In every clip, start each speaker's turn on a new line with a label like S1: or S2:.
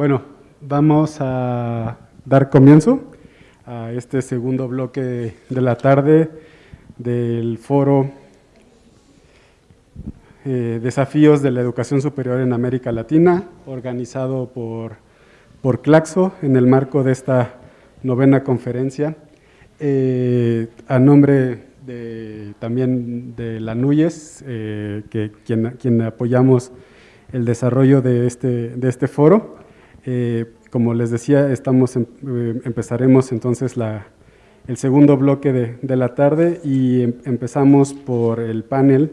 S1: Bueno, vamos a dar comienzo a este segundo bloque de la tarde del foro eh, Desafíos de la Educación Superior en América Latina, organizado por, por Claxo en el marco de esta novena conferencia. Eh, a nombre de, también de la eh, quien, quien, apoyamos el desarrollo de este, de este foro. Como les decía, estamos, em, empezaremos entonces la, el segundo bloque de, de la tarde y em, empezamos por el panel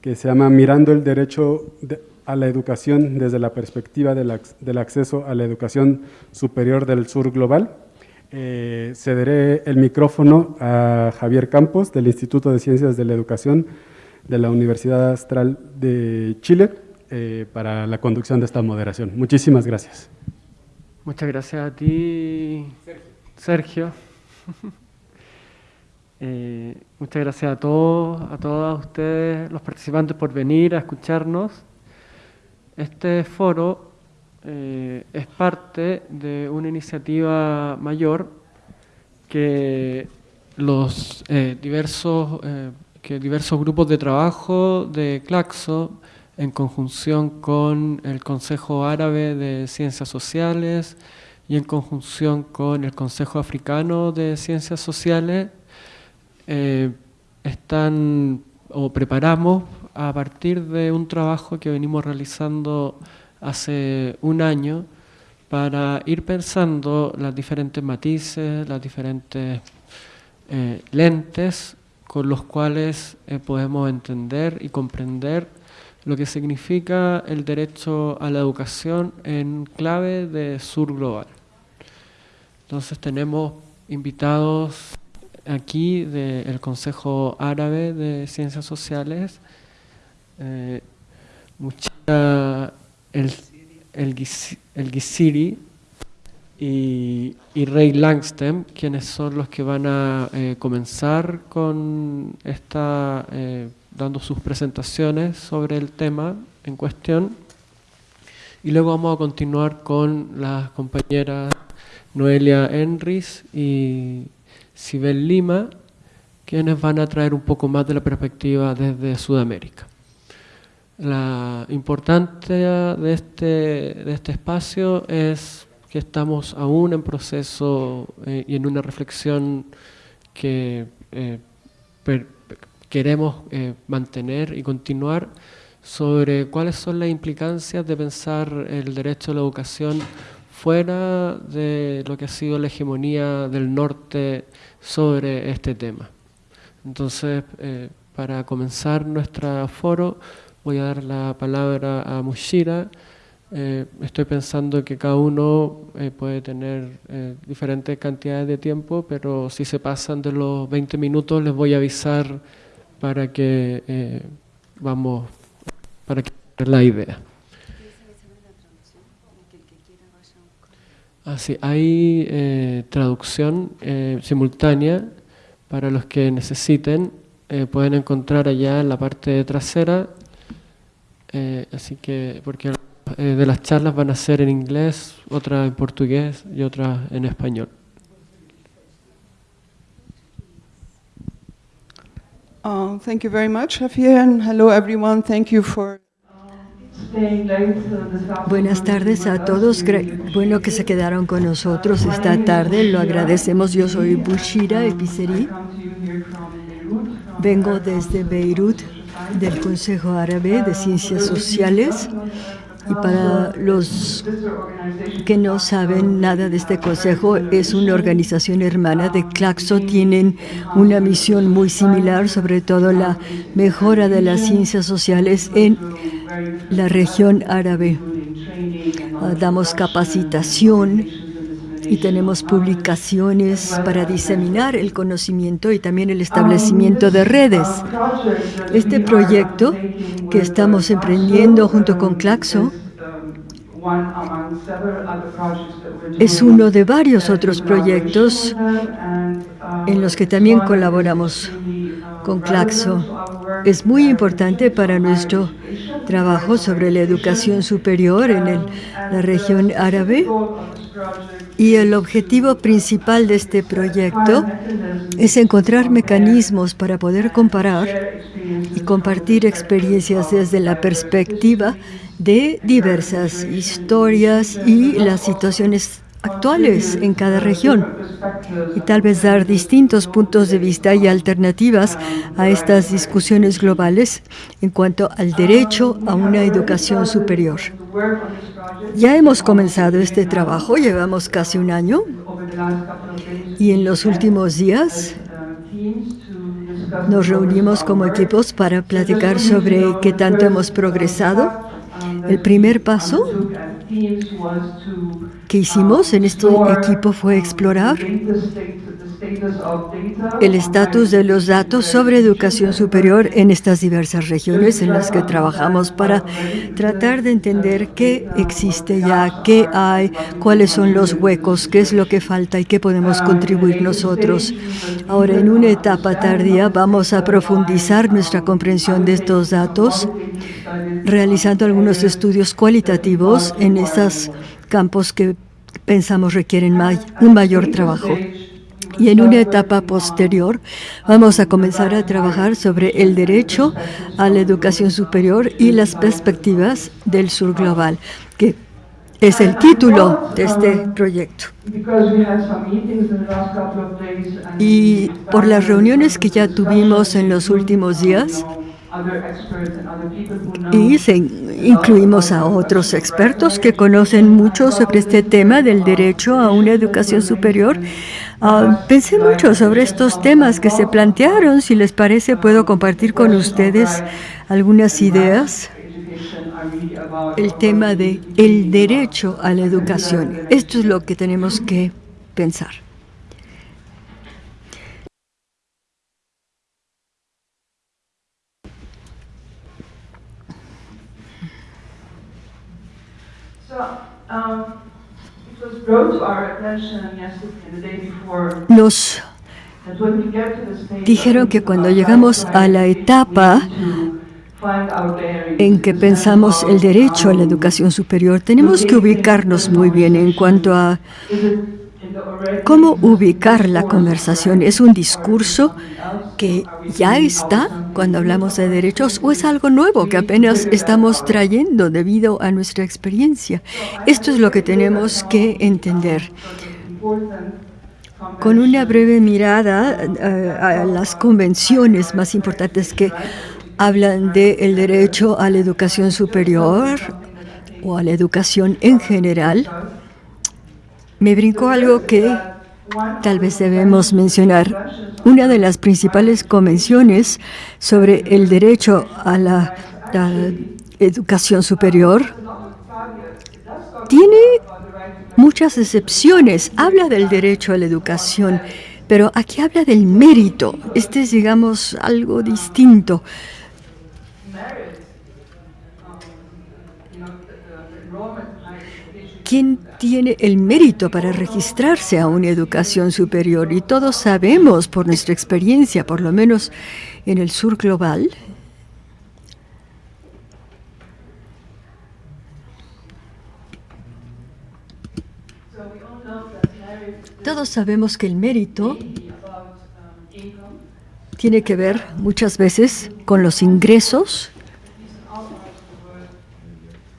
S1: que se llama Mirando el derecho a la educación desde la perspectiva del, acceso a la educación superior del sur global. Eh, cederé el micrófono a Javier Campos del Instituto de Ciencias de la Educación de la Universidad Astral de Chile eh, para la conducción de esta moderación. Muchísimas gracias.
S2: Muchas gracias a ti, Sergio. Eh, muchas gracias a todos, a todas ustedes, los participantes, por venir a escucharnos. Este foro eh, es parte de una iniciativa mayor que los diversos, que diversos grupos de trabajo de Claxo, en conjunción con el Consejo Árabe de Ciencias Sociales y en conjunción con el Consejo Africano de Ciencias Sociales, eh, están o preparamos a partir de un trabajo que venimos realizando hace un año para ir pensando las diferentes matices, las diferentes eh, lentes con los cuales eh, podemos entender y comprender lo que significa el derecho a la educación en clave de sur global. Entonces tenemos invitados aquí del Consejo Árabe de Ciencias Sociales, eh, el, el, el Gisiri y, y, Ray Langstem, quienes son los que van a eh, comenzar con esta, eh, dando sus presentaciones sobre el tema en cuestión. Y luego vamos a continuar con las compañeras Noelia Enris y Sibel Lima, quienes van a traer un poco más de la perspectiva desde Sudamérica. La importancia de este, de este espacio es que estamos aún en proceso eh, y en una reflexión que eh, queremos eh, mantener y continuar sobre cuáles son las implicancias de pensar el derecho a la educación fuera de lo que ha sido la hegemonía del norte sobre este tema. Entonces, eh, para comenzar nuestro foro, voy a dar la palabra a Mushira. Eh, estoy pensando que cada uno puede tener diferentes cantidades de tiempo, pero si se pasan de los 20 minutos les voy a avisar para que vamos, para que la idea. Ah, sí, hay eh, traducción eh, simultánea para los que necesiten. Eh, pueden encontrar allá en la parte trasera. Eh, así que, porque eh, de las charlas van a ser en inglés, otras en portugués y otras en español.
S3: Uh, thank you very much, Javier, and hello everyone. Thank you for
S4: Buenas tardes a todos. Bueno que se quedaron con nosotros esta tarde. Lo agradecemos. Yo soy Bushira Epiceri. Vengo desde Beirut, del Consejo Árabe de Ciencias Sociales. Y para los que no saben nada de este consejo, es una organización hermana de Claxo. Tienen una misión muy similar, sobre todo la mejora de las ciencias sociales en la región árabe. Damos capacitación y tenemos publicaciones para diseminar el conocimiento y también el establecimiento de redes. Este proyecto que estamos emprendiendo junto con Claxo es uno de varios otros proyectos en los que también colaboramos con Claxo. Es muy importante para nuestro trabajo sobre la educación superior en la región árabe y el objetivo principal de este proyecto es encontrar mecanismos para poder comparar y compartir experiencias desde la perspectiva de diversas historias y las situaciones actuales en cada región y tal vez dar distintos puntos de vista y alternativas a estas discusiones globales en cuanto al derecho a una educación superior. Ya hemos comenzado este trabajo, llevamos casi un año y en los últimos días nos reunimos como equipos para platicar sobre qué tanto hemos progresado el primer paso que hicimos en este equipo fue explorar el estatus de los datos sobre educación superior en estas diversas regiones en las que trabajamos para tratar de entender qué existe ya, qué hay, cuáles son los huecos, qué es lo que falta y qué podemos contribuir nosotros. Ahora, en una etapa tardía, vamos a profundizar nuestra comprensión de estos datos realizando algunos estudios cualitativos en esos campos que pensamos requieren un mayor trabajo. Y en una etapa posterior vamos a comenzar a trabajar sobre el derecho a la educación superior y las perspectivas del sur global, que es el título de este proyecto. Y por las reuniones que ya tuvimos en los últimos días, y incluimos a otros expertos que conocen mucho sobre este tema del derecho a una educación superior. Ah, pensé mucho sobre estos temas que se plantearon. Si les parece, puedo compartir con ustedes algunas ideas. El tema de el derecho a la educación. Esto es lo que tenemos que pensar. Nos dijeron que cuando llegamos a la etapa en que pensamos el derecho a la educación superior, tenemos que ubicarnos muy bien en cuanto a cómo ubicar la conversación. ¿Es un discurso que ya está cuando hablamos de derechos o es algo nuevo que apenas estamos trayendo debido a nuestra experiencia? Esto es lo que tenemos que entender. Con una breve mirada eh, a las convenciones más importantes que hablan del derecho a la educación superior o a la educación en general, me brincó algo que tal vez debemos mencionar. Una de las principales convenciones sobre el derecho a la, educación superior tiene muchas excepciones. Habla del derecho a la educación, pero aquí habla del mérito. Este es, digamos, algo distinto. ¿Quién tiene el mérito para registrarse a una educación superior? Y todos sabemos por nuestra experiencia, por lo menos en el sur global, Todos sabemos que el mérito tiene que ver muchas veces con los ingresos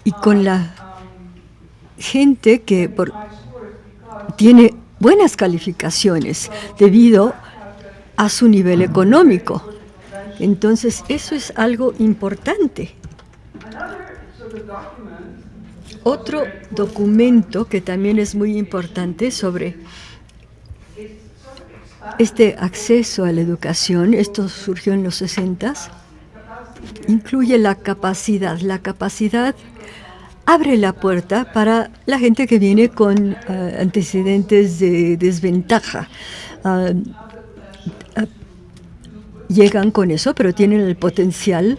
S4: y con la gente que tiene buenas calificaciones debido a su nivel económico. Entonces, eso es algo importante. Otro documento que también es muy importante sobre este acceso a la educación, esto surgió en los 60, incluye la capacidad, la capacidad abre la puerta para la gente que viene con eh, antecedentes de desventaja. Ah, ah, llegan con eso, pero tienen el potencial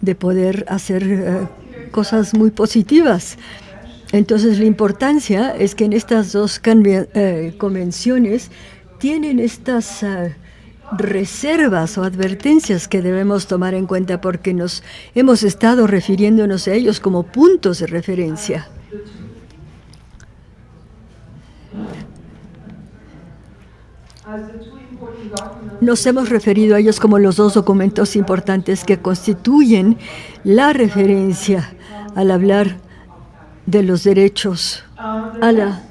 S4: de poder hacer eh, cosas muy positivas. Entonces, la importancia es que en estas dos eh, convenciones tienen estas reservas o advertencias que debemos tomar en cuenta porque nos hemos estado refiriéndonos a ellos como puntos de referencia. Nos hemos referido a ellos como los dos documentos importantes que constituyen la referencia al hablar de los derechos a la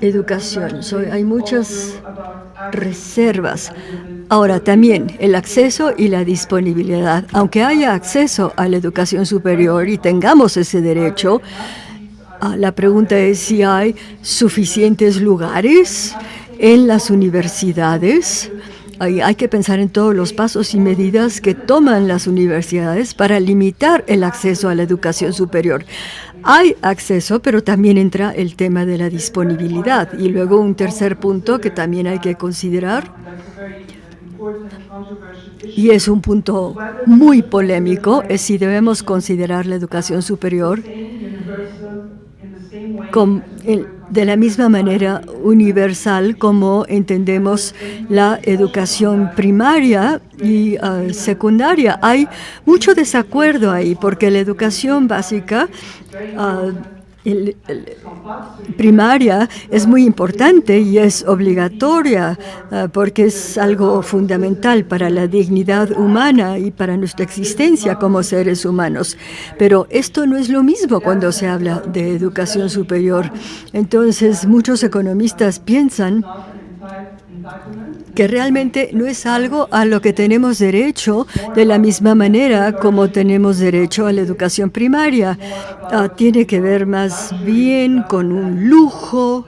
S4: educación. hay muchas reservas. Ahora, también el acceso y la disponibilidad. Aunque haya acceso a la educación superior y tengamos ese derecho, ah, la pregunta es si hay suficientes lugares en las universidades. Hay, que pensar en todos los pasos y medidas que toman las universidades para limitar el acceso a la educación superior. Hay acceso, pero también entra el tema de la disponibilidad. Y luego un tercer punto que también hay que considerar, y es un punto muy polémico, es si debemos considerar la educación superior de la misma manera universal como entendemos la educación primaria y ah, secundaria. Hay mucho desacuerdo ahí porque la educación básica ah, el, primaria es muy importante y es obligatoria ah, porque es algo fundamental para la dignidad humana y para nuestra existencia como seres humanos. Pero esto no es lo mismo cuando se habla de educación superior. Entonces, muchos economistas piensan que realmente no es algo a lo que tenemos derecho de la misma manera como tenemos derecho a la educación primaria. Ah, tiene que ver más bien con un lujo.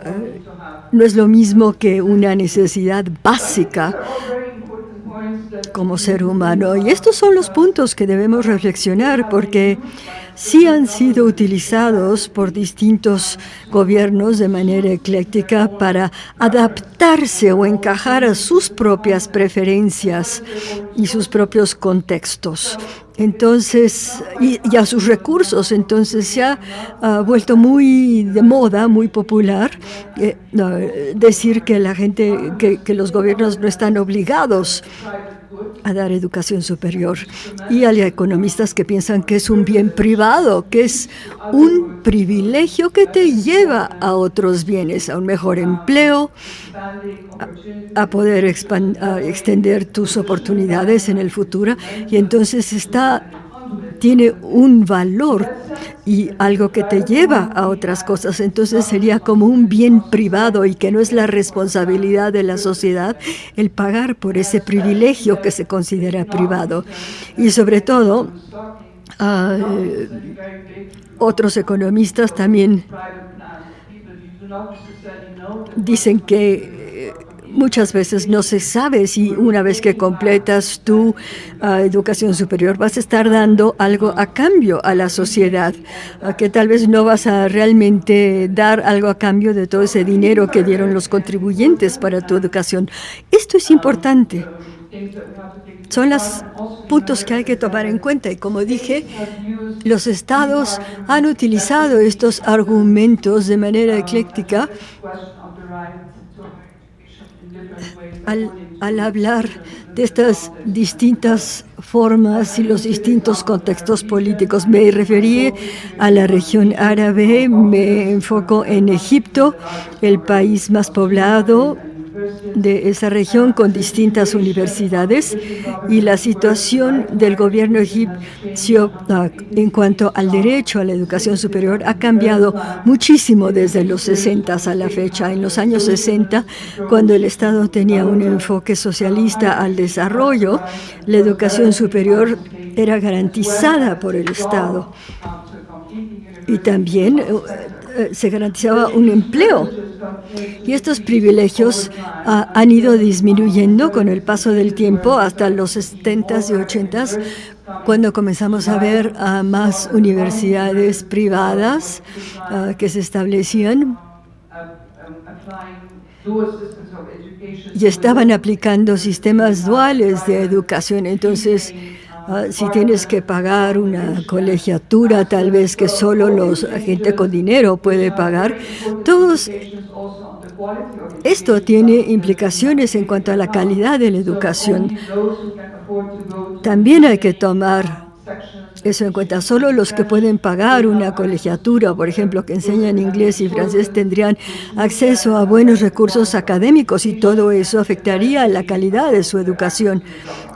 S4: Ah, no es lo mismo que una necesidad básica como ser humano. Y estos son los puntos que debemos reflexionar porque sí han sido utilizados por distintos gobiernos de manera ecléctica para adaptarse o encajar a sus propias preferencias y sus propios contextos. Entonces, y, a sus recursos, entonces se ha vuelto muy de moda, muy popular, eh, decir que la gente, que los gobiernos no están obligados a dar educación superior. Y hay economistas que piensan que es un bien privado, que es un privilegio que te lleva a otros bienes, a un mejor empleo, a, poder extender tus oportunidades en el futuro. Y entonces está tiene un valor y algo que te lleva a otras cosas. Entonces sería como un bien privado y que no es la responsabilidad de la sociedad el pagar por ese privilegio que se considera privado. Y sobre todo, ah, otros economistas también dicen que Muchas veces no se sabe si una vez que completas tu ah, educación superior vas a estar dando algo a cambio a la sociedad, que tal vez no vas a realmente dar algo a cambio de todo ese dinero que dieron los contribuyentes para tu educación. Esto es importante. Son los puntos que hay que tomar en cuenta y como dije, los estados han utilizado estos argumentos de manera ecléctica al, hablar de estas distintas formas y los distintos contextos políticos. Me referí a la región árabe, me enfoco en Egipto, el país más poblado de esa región con distintas universidades y la situación del gobierno egipcio ah, en cuanto al derecho a la educación superior ha cambiado muchísimo desde los 60 a la fecha. En los años 60, cuando el Estado tenía un enfoque socialista al desarrollo, la educación superior era garantizada por el Estado. Y también eh, eh, se garantizaba un empleo. Y estos privilegios ah, han ido disminuyendo con el paso del tiempo hasta los 70s y 80s, cuando comenzamos a ver a más universidades privadas ah, que se establecían y estaban aplicando sistemas duales de educación. Entonces, Ah, si tienes que pagar una colegiatura, tal vez que solo los gente con dinero puede pagar, todos esto tiene implicaciones en cuanto a la calidad de la educación. También hay que tomar eso en cuenta. Solo los que pueden pagar una colegiatura, por ejemplo, que enseñan inglés y francés, tendrían acceso a buenos recursos académicos y todo eso afectaría la calidad de su educación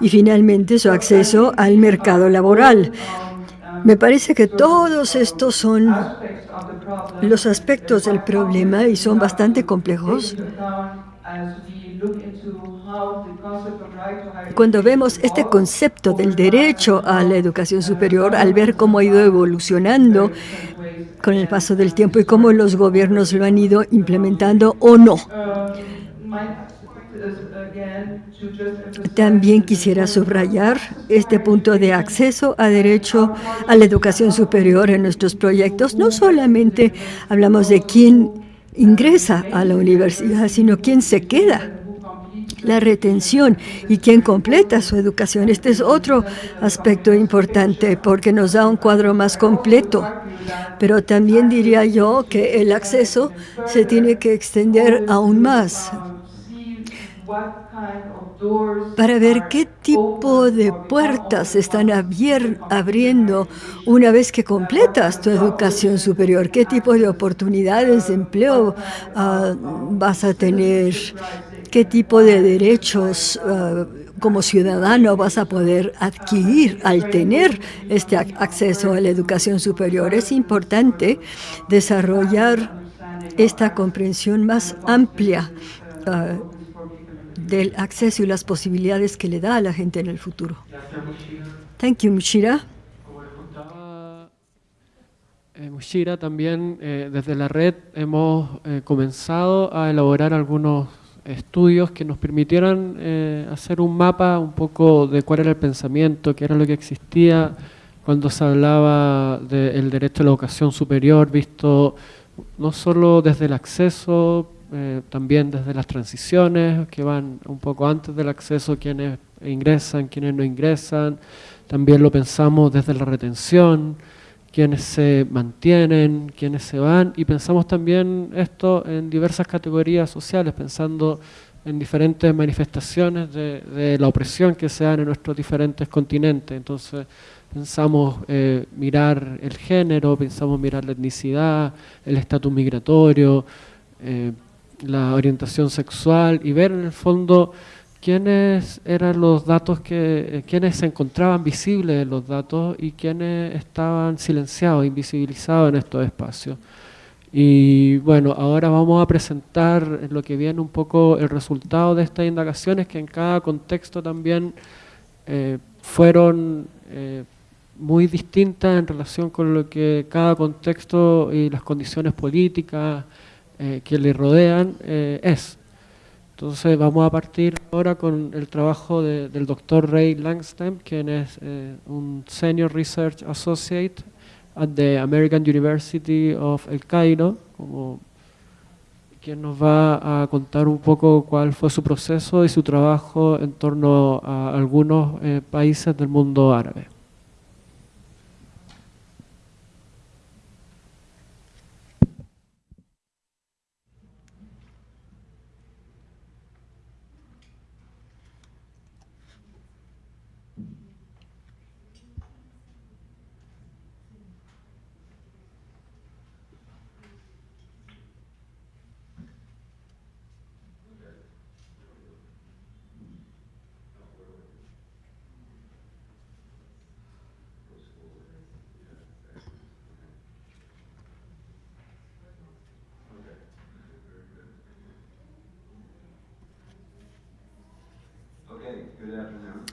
S4: y finalmente su acceso al mercado laboral. Me parece que todos estos son los aspectos del problema y son bastante complejos. Cuando vemos este concepto del derecho a la educación superior, al ver cómo ha ido evolucionando con el paso del tiempo y cómo los gobiernos lo han ido implementando o no. También quisiera subrayar este punto de acceso a derecho a la educación superior en nuestros proyectos. No solamente hablamos de quién ingresa a la universidad, sino quién se queda la retención y quién completa su educación. Este es otro aspecto importante porque nos da un cuadro más completo. Pero también diría yo que el acceso se tiene que extender aún más para ver qué tipo de puertas están abriendo una vez que completas tu educación superior, qué tipo de oportunidades de empleo ah, vas a tener, qué tipo de derechos ah, como ciudadano vas a poder adquirir al tener este acceso a la educación superior. Es importante desarrollar esta comprensión más amplia ah, del acceso y las posibilidades que le da a la gente en el futuro. Thank you, Mushira.
S2: Eh, Mushira, también eh, desde la red hemos eh, comenzado a elaborar algunos estudios que nos permitieran hacer un mapa un poco de cuál era el pensamiento, qué era lo que existía cuando se hablaba del derecho a la educación superior, visto no solo desde el acceso, eh, también desde las transiciones que van un poco antes del acceso, quienes ingresan, quienes no ingresan, también lo pensamos desde la retención, quienes se mantienen, quienes se van, y pensamos también esto en diversas categorías sociales, pensando en diferentes manifestaciones de, la opresión que se dan en nuestros diferentes continentes. Entonces, pensamos eh, mirar el género, pensamos mirar la etnicidad, el estatus migratorio, eh, la orientación sexual y ver en el fondo quiénes eran los datos que, eh, quiénes se encontraban visibles en los datos y quiénes estaban silenciados, invisibilizados en estos espacios. Y bueno, ahora vamos a presentar lo que viene un poco el resultado de estas indagaciones que en cada contexto también eh, fueron eh, muy distintas en relación con lo que cada contexto y las condiciones políticas, que le rodean es. Entonces vamos a partir ahora con el trabajo del doctor Ray Langstem, quien es eh, un Senior Research Associate at the American University of El Cairo, quien nos va a contar un poco cuál fue su proceso y su trabajo en torno a algunos países del mundo árabe.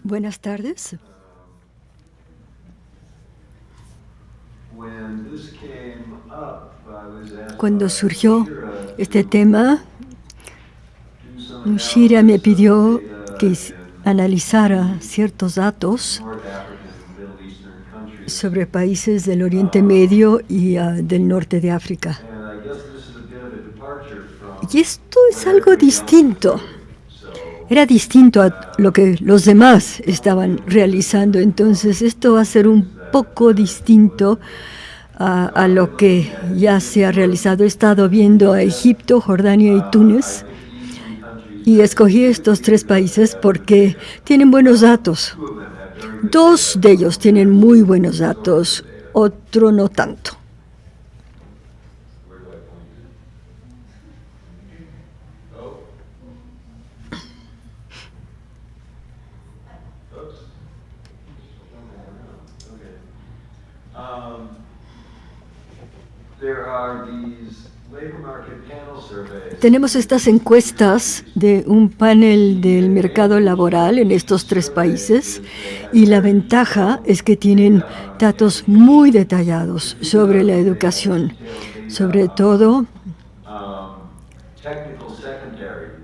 S4: Buenas tardes. Cuando surgió este tema, Mushira me pidió que analizara ciertos datos sobre países del Oriente Medio y ah, del norte de África. Y esto es algo distinto era distinto a lo que los demás estaban realizando. Entonces esto va a ser un poco distinto a, lo que ya se ha realizado. He estado viendo a Egipto, Jordania y Túnez y escogí estos tres países porque tienen buenos datos. Dos de ellos tienen muy buenos datos, otro no tanto. Tenemos estas encuestas de un panel del mercado laboral en estos tres países y la ventaja es que tienen datos muy detallados sobre la educación, sobre todo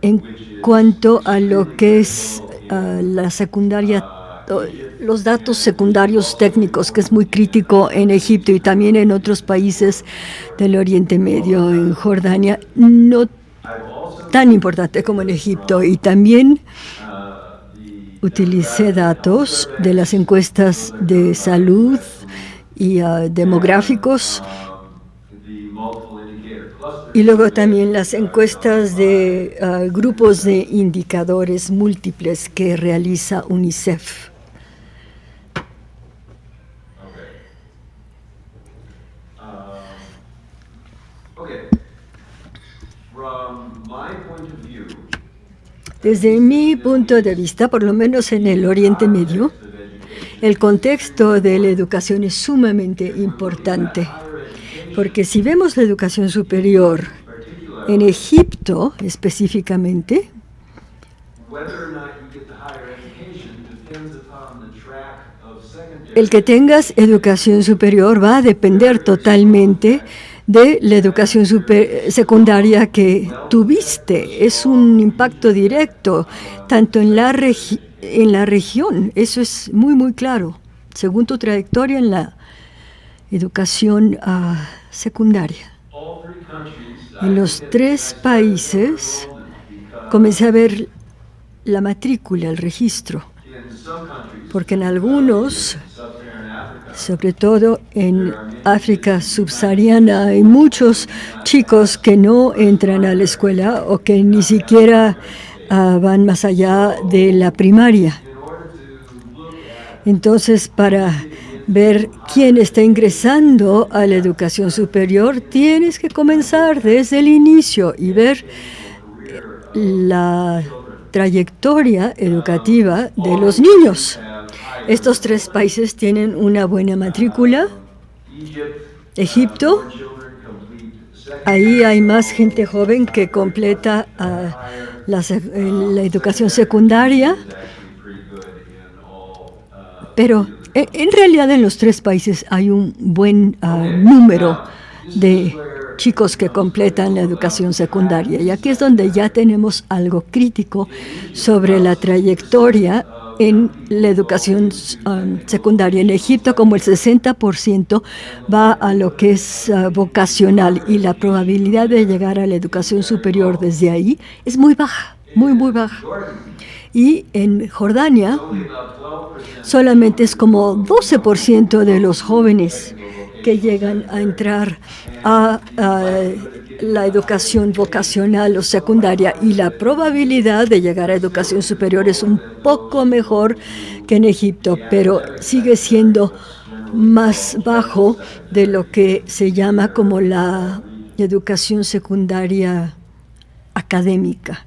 S4: en cuanto a lo que es ah, la secundaria, los datos secundarios técnicos, que es muy crítico en Egipto y también en otros países del Oriente Medio, en Jordania, no tan importante como en Egipto. Y también utilicé datos de las encuestas de salud y ah, demográficos y luego también las encuestas de ah, grupos de indicadores múltiples que realiza UNICEF. Desde mi punto de vista, por lo menos en el Oriente Medio, el contexto de la educación es sumamente importante, porque si vemos la educación superior en Egipto específicamente, el que tengas educación superior va a depender totalmente de la educación super- secundaria que tuviste. Es un impacto directo, tanto en la, en la región, eso es muy, muy claro, según tu trayectoria en la educación ah, secundaria. En los tres países comencé a ver la matrícula, el registro, porque en algunos sobre todo en África subsahariana, hay muchos chicos que no entran a la escuela o que ni siquiera ah, van más allá de la primaria. Entonces, para ver quién está ingresando a la educación superior, tienes que comenzar desde el inicio y ver la trayectoria educativa de los niños. Estos tres países tienen una buena matrícula. Egipto, ahí hay más gente joven que completa ah, eh, la educación secundaria, pero e- en realidad en los tres países hay un buen ah, número de chicos que completan la educación secundaria. Y aquí es donde ya tenemos algo crítico sobre la trayectoria en la educación um, secundaria. En Egipto, como el 60% va a lo que es ah, vocacional y la probabilidad de llegar a la educación superior desde ahí es muy baja, muy, muy baja. Y en Jordania solamente es como 12% de los jóvenes que llegan a entrar a, la educación vocacional o secundaria y la probabilidad de llegar a educación superior es un poco mejor que en Egipto, pero sigue siendo más bajo de lo que se llama como la educación secundaria académica.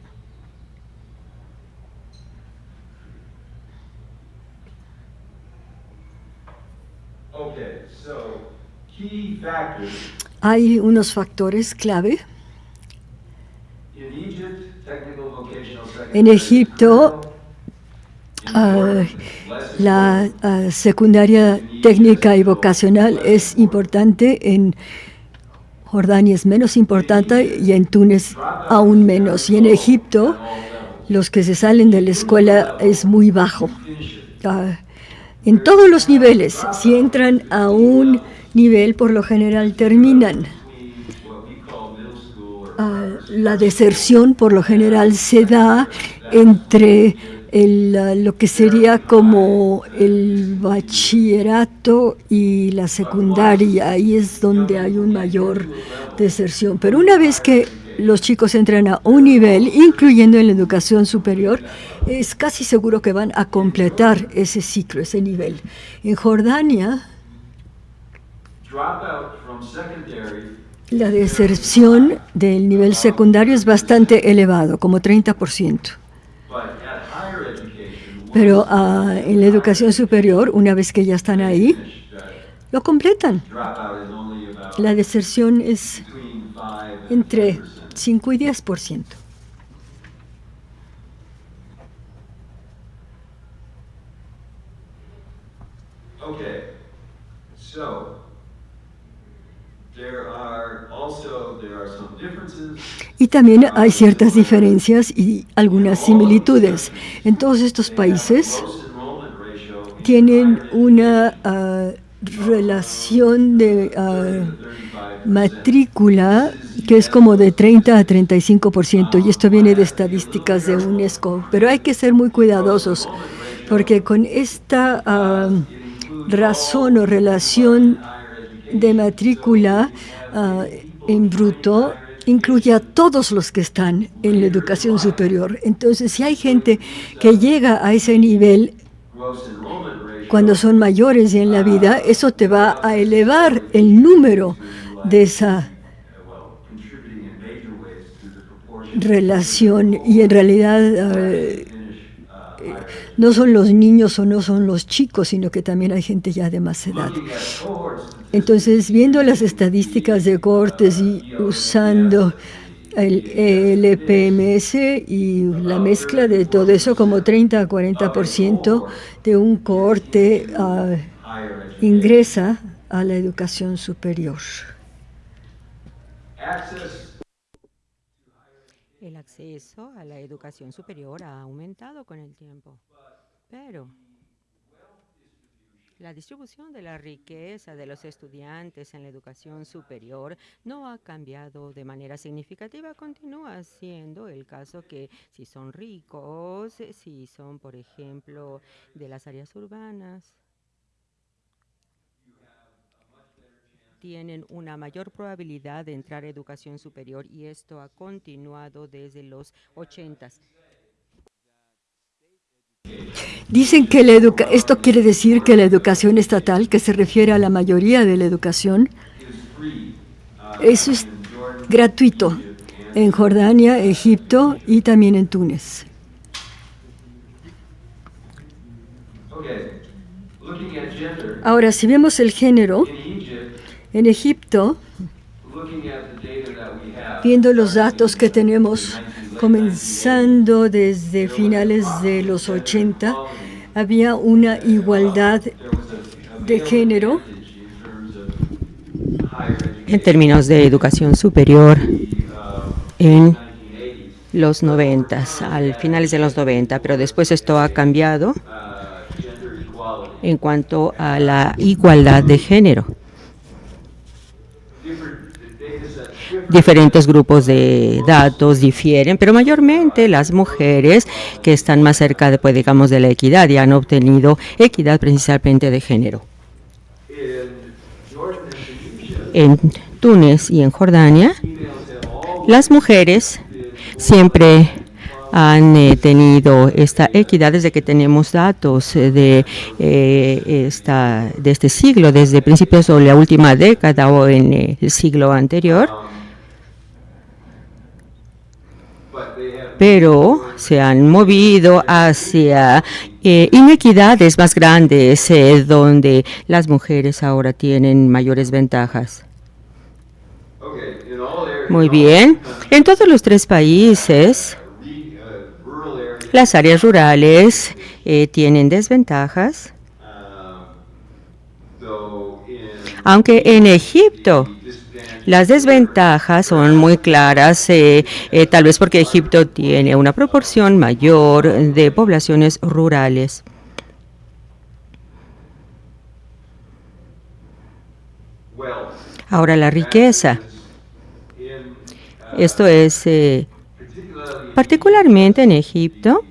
S5: Okay, so key factors
S4: Hay unos factores clave. En. Egipto, ah, la ah, secundaria técnica y vocacional es importante, en Jordania es menos importante y en Túnez aún menos. Y en Egipto, los que se salen de la escuela es muy bajo. Ah, en todos los niveles, si entran a un nivel, por lo general terminan. Ah, la deserción por lo general se da entre el, uh, lo que sería como el bachillerato y la secundaria. Ahí es donde hay un mayor deserción. Pero una vez que los chicos entran a un nivel, incluyendo en la educación superior, es casi seguro que van a completar ese ciclo, ese nivel. En Jordania, la deserción del nivel secundario es bastante elevado, como 30%.
S5: But at higher education,
S4: Pero ah, en la educación superior, una vez que ya están ahí, lo completan. La deserción es entre 5 y 10%.
S5: Okay, so
S4: Y también hay ciertas diferencias y algunas similitudes. En todos estos países tienen una ah, relación de ah,
S5: 35
S4: matrícula que es como de 30 a 35%, y esto viene de estadísticas de UNESCO. Pero hay que ser muy cuidadosos, porque con esta ah, razón o relación de matrícula ah, en bruto, incluye a todos los que están en la educación superior. Entonces, si hay gente que llega a ese nivel cuando son mayores en la vida, eso te va a elevar el número de esa relación y en realidad
S5: higher.
S4: no son los niños o no son los chicos, sino que también hay gente ya de más edad. Entonces, viendo las estadísticas de cortes y usando el LPMS y la mezcla de todo eso, como 30 a 40% de un cohorte ah, ingresa a la educación superior.
S6: El acceso a la educación superior ha aumentado con el tiempo, pero la distribución de la riqueza de los estudiantes en la educación superior no ha cambiado de manera significativa. Continúa siendo el caso que si son ricos, si son, por ejemplo, de las áreas urbanas, tienen una mayor probabilidad de entrar a educación superior y esto ha continuado desde los 80.
S4: Dicen que la educa esto quiere decir que la educación estatal, que se refiere a la mayoría de la educación, eso es gratuito en Jordania, Egipto y también en Túnez. Ahora, si vemos el género, en Egipto, viendo los datos que tenemos, comenzando desde finales de los 80, había una igualdad de género
S6: En términos de educación superior, en
S5: 1980s.
S6: los 90, al finales de los 90, pero después esto ha cambiado en cuanto a la igualdad de género. Diferentes grupos de datos difieren, pero mayormente las mujeres que están más cerca, de, pues, digamos, de la equidad y han obtenido equidad precisamente de género. En Túnez y en Jordania, las mujeres siempre han eh, tenido esta equidad desde que tenemos datos eh, de, eh, esta, de este siglo, desde principios o la última década o en el siglo anterior, pero se han movido hacia eh, inequidades más grandes, eh, donde las mujeres ahora tienen mayores ventajas. Muy bien. En todos los tres países, las áreas rurales eh, tienen desventajas, aunque en Egipto las desventajas son muy claras, eh, eh, tal vez porque Egipto tiene una proporción mayor de poblaciones rurales. Ahora la riqueza, esto es eh, particularmente en Egipto,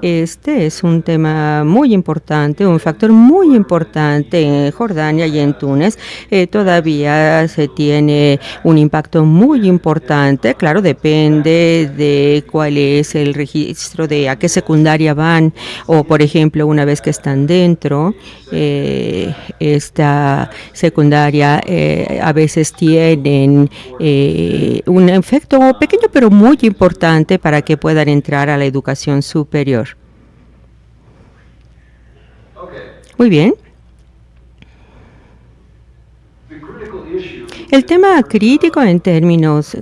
S6: Este es un tema muy importante, un factor muy importante en Jordania y en Túnez. Eh, todavía se tiene un impacto muy importante. Claro, depende de cuál es el registro de a qué secundaria van o, por ejemplo, una vez que están dentro, eh, esta secundaria eh, a veces tienen un efecto pequeño pero muy importante para que puedan entrar a la educación superior. Muy bien. El tema crítico en términos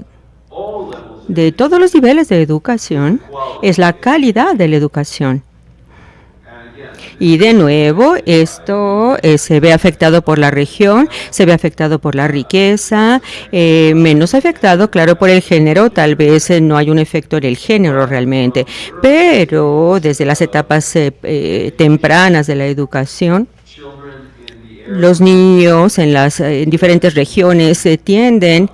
S6: de todos los niveles de educación es la calidad de la educación. Y de nuevo, esto eh, se ve afectado por la región, se ve afectado por la riqueza, eh, menos afectado, claro, por el género. Tal vez eh, no hay un efecto en el género realmente, pero desde las etapas tempranas de la educación, los niños en las en diferentes regiones tienden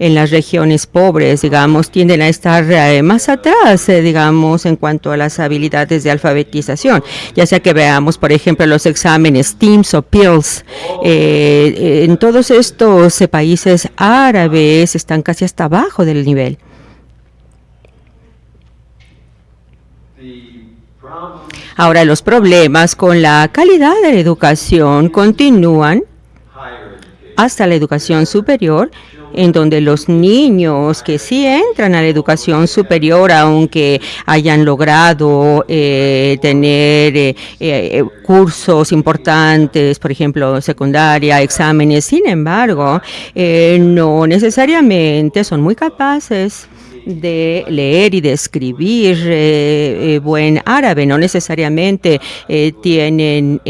S6: en las regiones pobres, digamos, tienden a estar eh, más atrás, eh, digamos, en cuanto a las habilidades de alfabetización, ya sea que veamos, por ejemplo, los exámenes TIMS o PILS, eh, en todos estos países árabes están casi hasta abajo del nivel. Ahora, los problemas con la calidad de la educación continúan hasta la educación superior en donde los niños que sí entran a la educación superior, aunque hayan logrado eh, tener eh, eh, cursos importantes, por ejemplo, secundaria, exámenes, sin embargo, no necesariamente son muy capaces de leer y de escribir eh, eh, buen árabe, no necesariamente eh, tienen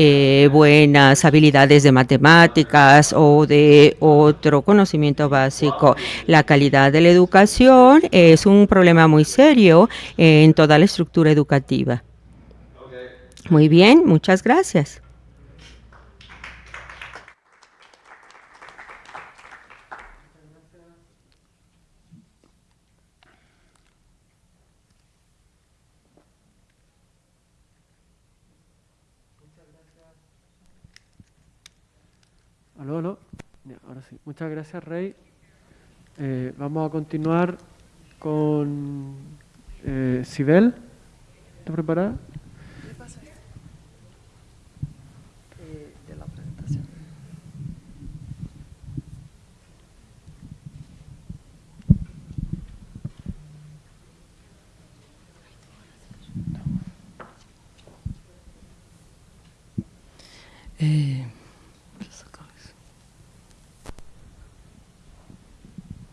S6: buenas habilidades de matemáticas o de otro conocimiento básico. La calidad de la educación es un problema muy serio en toda la estructura educativa. Muy bien, muchas gracias.
S2: Aló, aló. ahora sí. Muchas gracias, Rey. Eh, vamos a continuar con eh, Sibel. ¿Está preparada?
S7: Eh,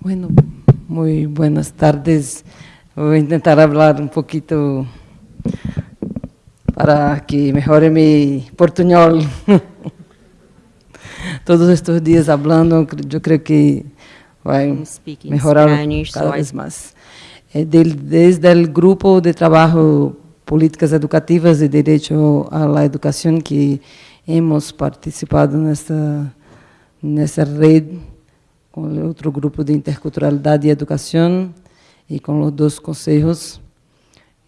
S7: Bueno, muy buenas tardes. Voy a intentar hablar un poquito para que mejore mi portuñol. Todos estos días hablando, yo creo que va a mejorar cada vez más. Eh, desde el grupo de trabajo Políticas Educativas y Derecho a la Educación que hemos participado en esta red, com o outro grupo de interculturalidade e educação e com os dois conselhos.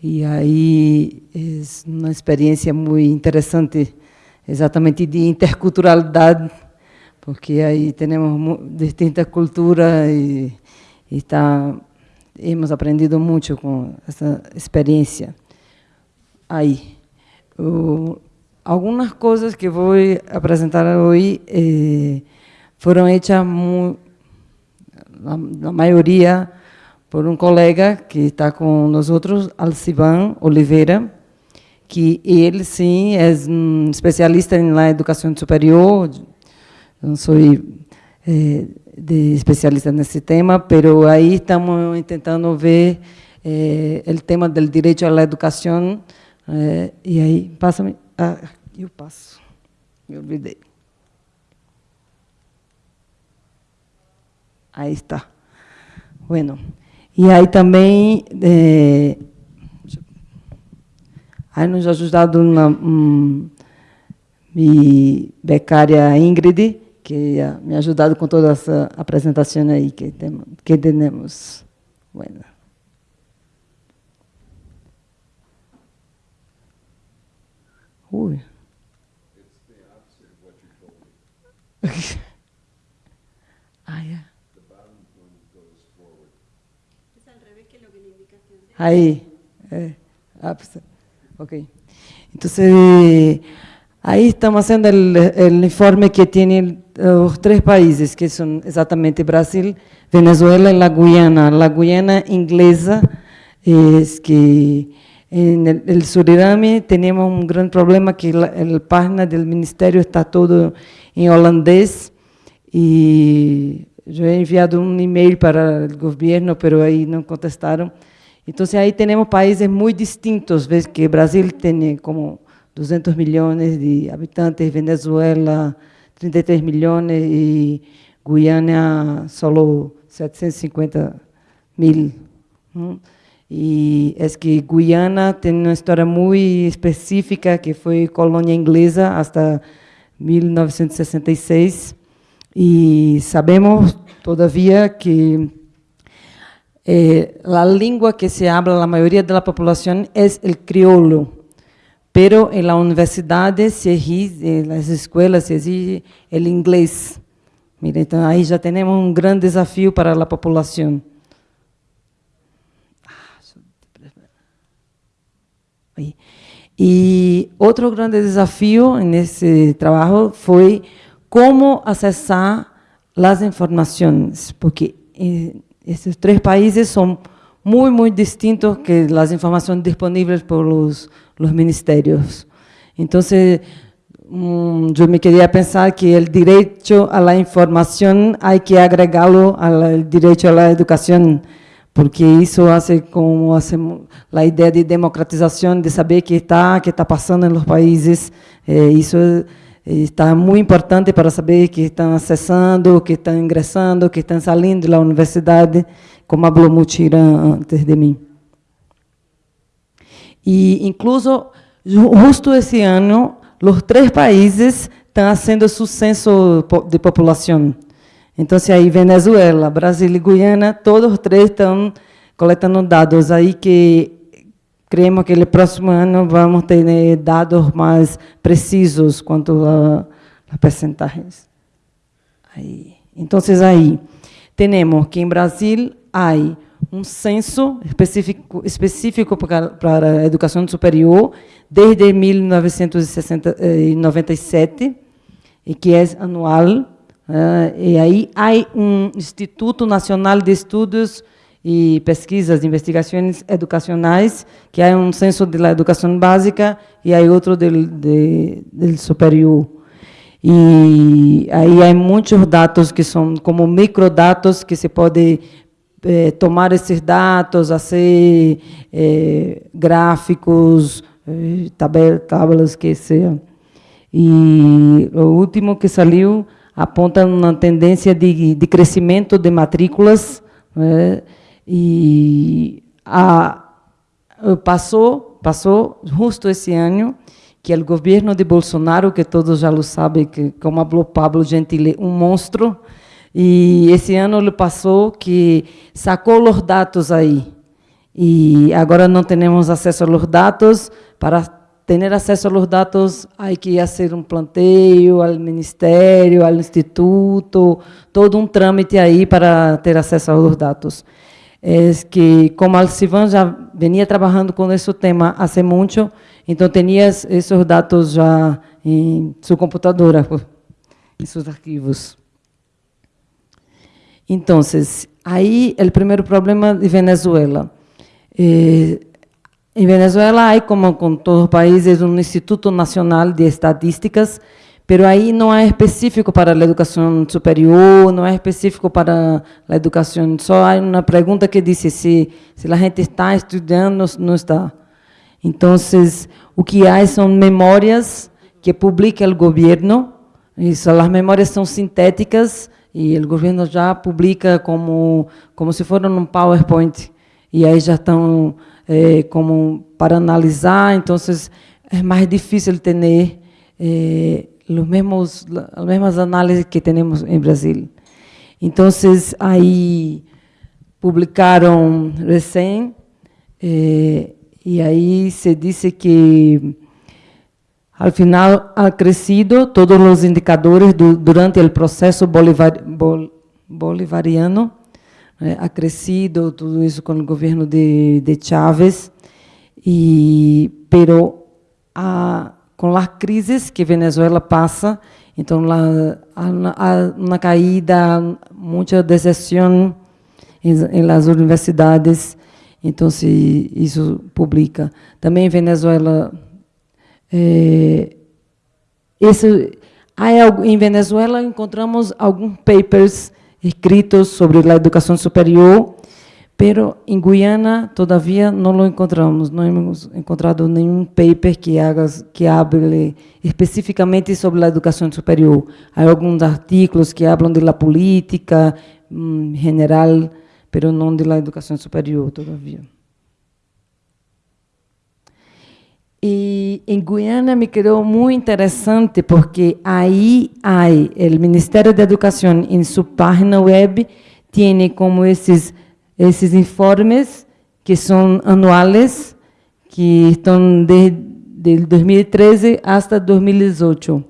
S7: E aí é uma experiência muito interessante, exatamente de interculturalidade, porque aí temos distintas culturas e, e tá, hemos aprendido muito com essa experiência. Aí, o, algumas coisas que vou apresentar hoje eh, foram feitas muito la, la maioria por um colega que está com nós outros, Alciban Oliveira, que ele sim é um especialista na educação superior, não sou é, de especialista nesse tema, mas aí estamos tentando ver é, o tema do direito à educação, é, e aí, passa-me, ah, eu passo, me olvidei. Ahí está. Bueno, y aí também eh, aí nos ajudado uma, um, minha becária Ingrid, que me ajudado com toda essa apresentação aí que, tem, que temos. Bueno. Uy. ah, Ahí. Eh, ah, pues, ok. Entonces, ahí estamos haciendo el, informe que tienen los tres países, que son exactamente Brasil, Venezuela y la Guyana. La Guyana inglesa es que en el, Suriname tenemos un gran problema que la página del ministerio está todo en holandés y yo he enviado un email para el gobierno, pero ahí no contestaron. Entonces ahí tenemos países muy distintos, ves que Brasil tiene como 200 millones de habitantes, Venezuela 33 millones y Guyana solo 750 mil. Y es que Guyana tiene una historia muy específica que fue colonia inglesa hasta 1966 y sabemos todavía que eh, la lengua que se habla la mayoría de la población es el criollo, pero en la universidad se exige, en las escuelas se exige el inglés. Mira, então aí já temos um grande desafio para a população. E outro grande desafio nesse trabalho foi como acessar as informações, porque esses três países são muito, muito distintos que as informações disponíveis por os, os ministérios. Então, um, eu me queria pensar que o direito à informação há que agregá-lo ao direito à educação porque isso hace como hace a ideia de democratização, de saber que está que está passando nos países, eh, isso está muito importante para saber que estão acessando, que estão ingressando, que estão saindo da universidade, como falou Mutira antes de mim. E, incluso, justo esse ano, os três países estão fazendo seu censo de população. Então, aí Venezuela, Brasil e Guiana, todos os três estão coletando dados aí que creemos que no próximo ano vamos ter né, dados mais precisos quanto a, a percentagens. Aí. Então, aí, temos que em Brasil há um censo específico, específico para, para a educação superior desde 1997, e que é anual, Uh, e aí há um Instituto Nacional de Estudos e Pesquisas, Investigações Educacionais, que é um censo da educação básica e há outro do de superior. E aí há muitos dados que são como microdados que se pode eh, tomar esses dados, fazer eh, gráficos, eh, tabelas que sejam. E o último que saiu aponta uma tendência de, de crescimento de matrículas né, e a, passou passou justo esse ano que o governo de Bolsonaro, que todos já lo sabem, que como falou Pablo Gentile, um monstro, e esse ano ele passou que sacou os dados aí. E agora não temos acesso aos dados para tener acceso a los datos hay que hacer un planteo al ministerio, al instituto, todo un trámite ahí para ter acesso a los Es que, como Alcivan já venía trabajando con ese tema hace mucho, então tenía esos datos já en su computadora, en sus arquivos. Entonces, aí el primer problema de Venezuela. Eh, em Venezuela há, como com todos os países, um Instituto Nacional de Estatísticas, pero aí não é específico para a educação superior, não é específico para a educação. Só há uma pergunta que diz se se a gente está estudando, não está. Então, o que há são memórias que publica o governo. Isso, as memórias são sintéticas e o governo já publica como como se fosse um PowerPoint e aí já estão eh, como para analisar, então é mais difícil ter eh, os mesmos, as mesmas análises que temos em Brasil. Então, aí publicaram recém, eh, e aí se disse que al final ha crecido todos los indicadores durante el proceso bolivariano, eh, ha crecido todo eso con el gobierno de, de Chávez, y, pero con las crisis que Venezuela pasa, entonces hay una caída, mucha decepción en, las universidades, entonces eso publica. También en Venezuela, eh, eso, hay, en Venezuela encontramos algunos papers escritos sobre la educación superior, pero en Guyana todavía no lo encontramos, no hemos encontrado ningún paper que, haga, que hable específicamente sobre la educación superior. Hay algunos artículos que hablan de la política mm, general, pero no de la educación superior todavía. Y en Guyana me quedó muy interesante porque ahí hay el Ministerio de Educación en su página web, tiene como esos esses informes que são anuais, que estão de, de 2013 até 2018.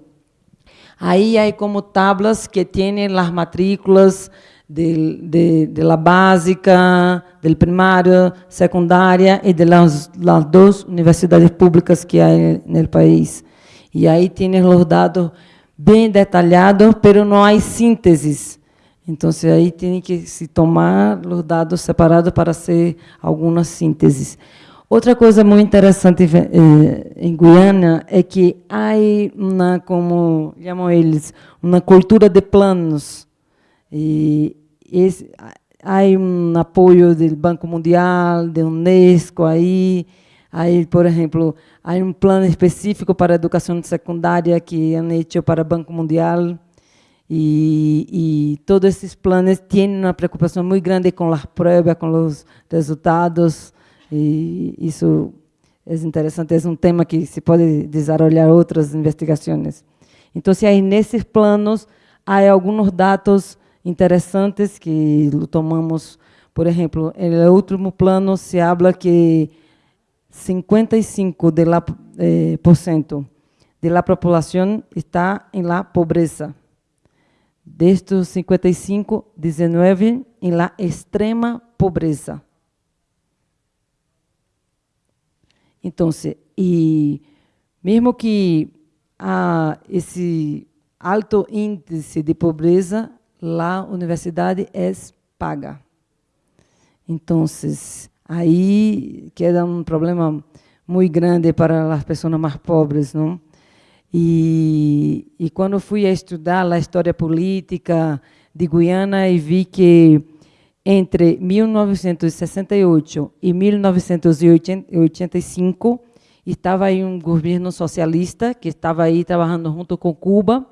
S7: Aí há como tablas que têm as matrículas de, de, de la básica, do primário, secundária e de las, las duas universidades públicas que há no país. E aí tem os dados bem detalhados, mas não há sínteses então, aí tem que se tomar os dados separados para ser algumas sínteses. Outra coisa muito interessante eh, em Guiana é que há uma, como chamam eles, uma cultura de planos. E esse, há um apoio do Banco Mundial, da Unesco aí, aí, por exemplo, há um plano específico para a educação secundária que é feito para o Banco Mundial y, todos esses planos tienen una preocupación muy grande con las pruebas, con los resultados, y eso es interesante, es un tema que se puede desarrollar otras investigaciones. Entonces, aí nesses planos, há alguns dados interessantes que tomamos, por exemplo, no último plano se habla que 55% de la, eh, por cento de la população está em la pobreza. De estos 55, 19 em la extrema pobreza. Então, e mesmo que há esse alto índice de pobreza, a universidade é paga. Então, aí queda um problema muito grande para as pessoas mais pobres, não? E, e quando fui estudar a história política de Guiana e vi que entre 1968 e 1985 estava aí um governo socialista que estava aí trabalhando junto com Cuba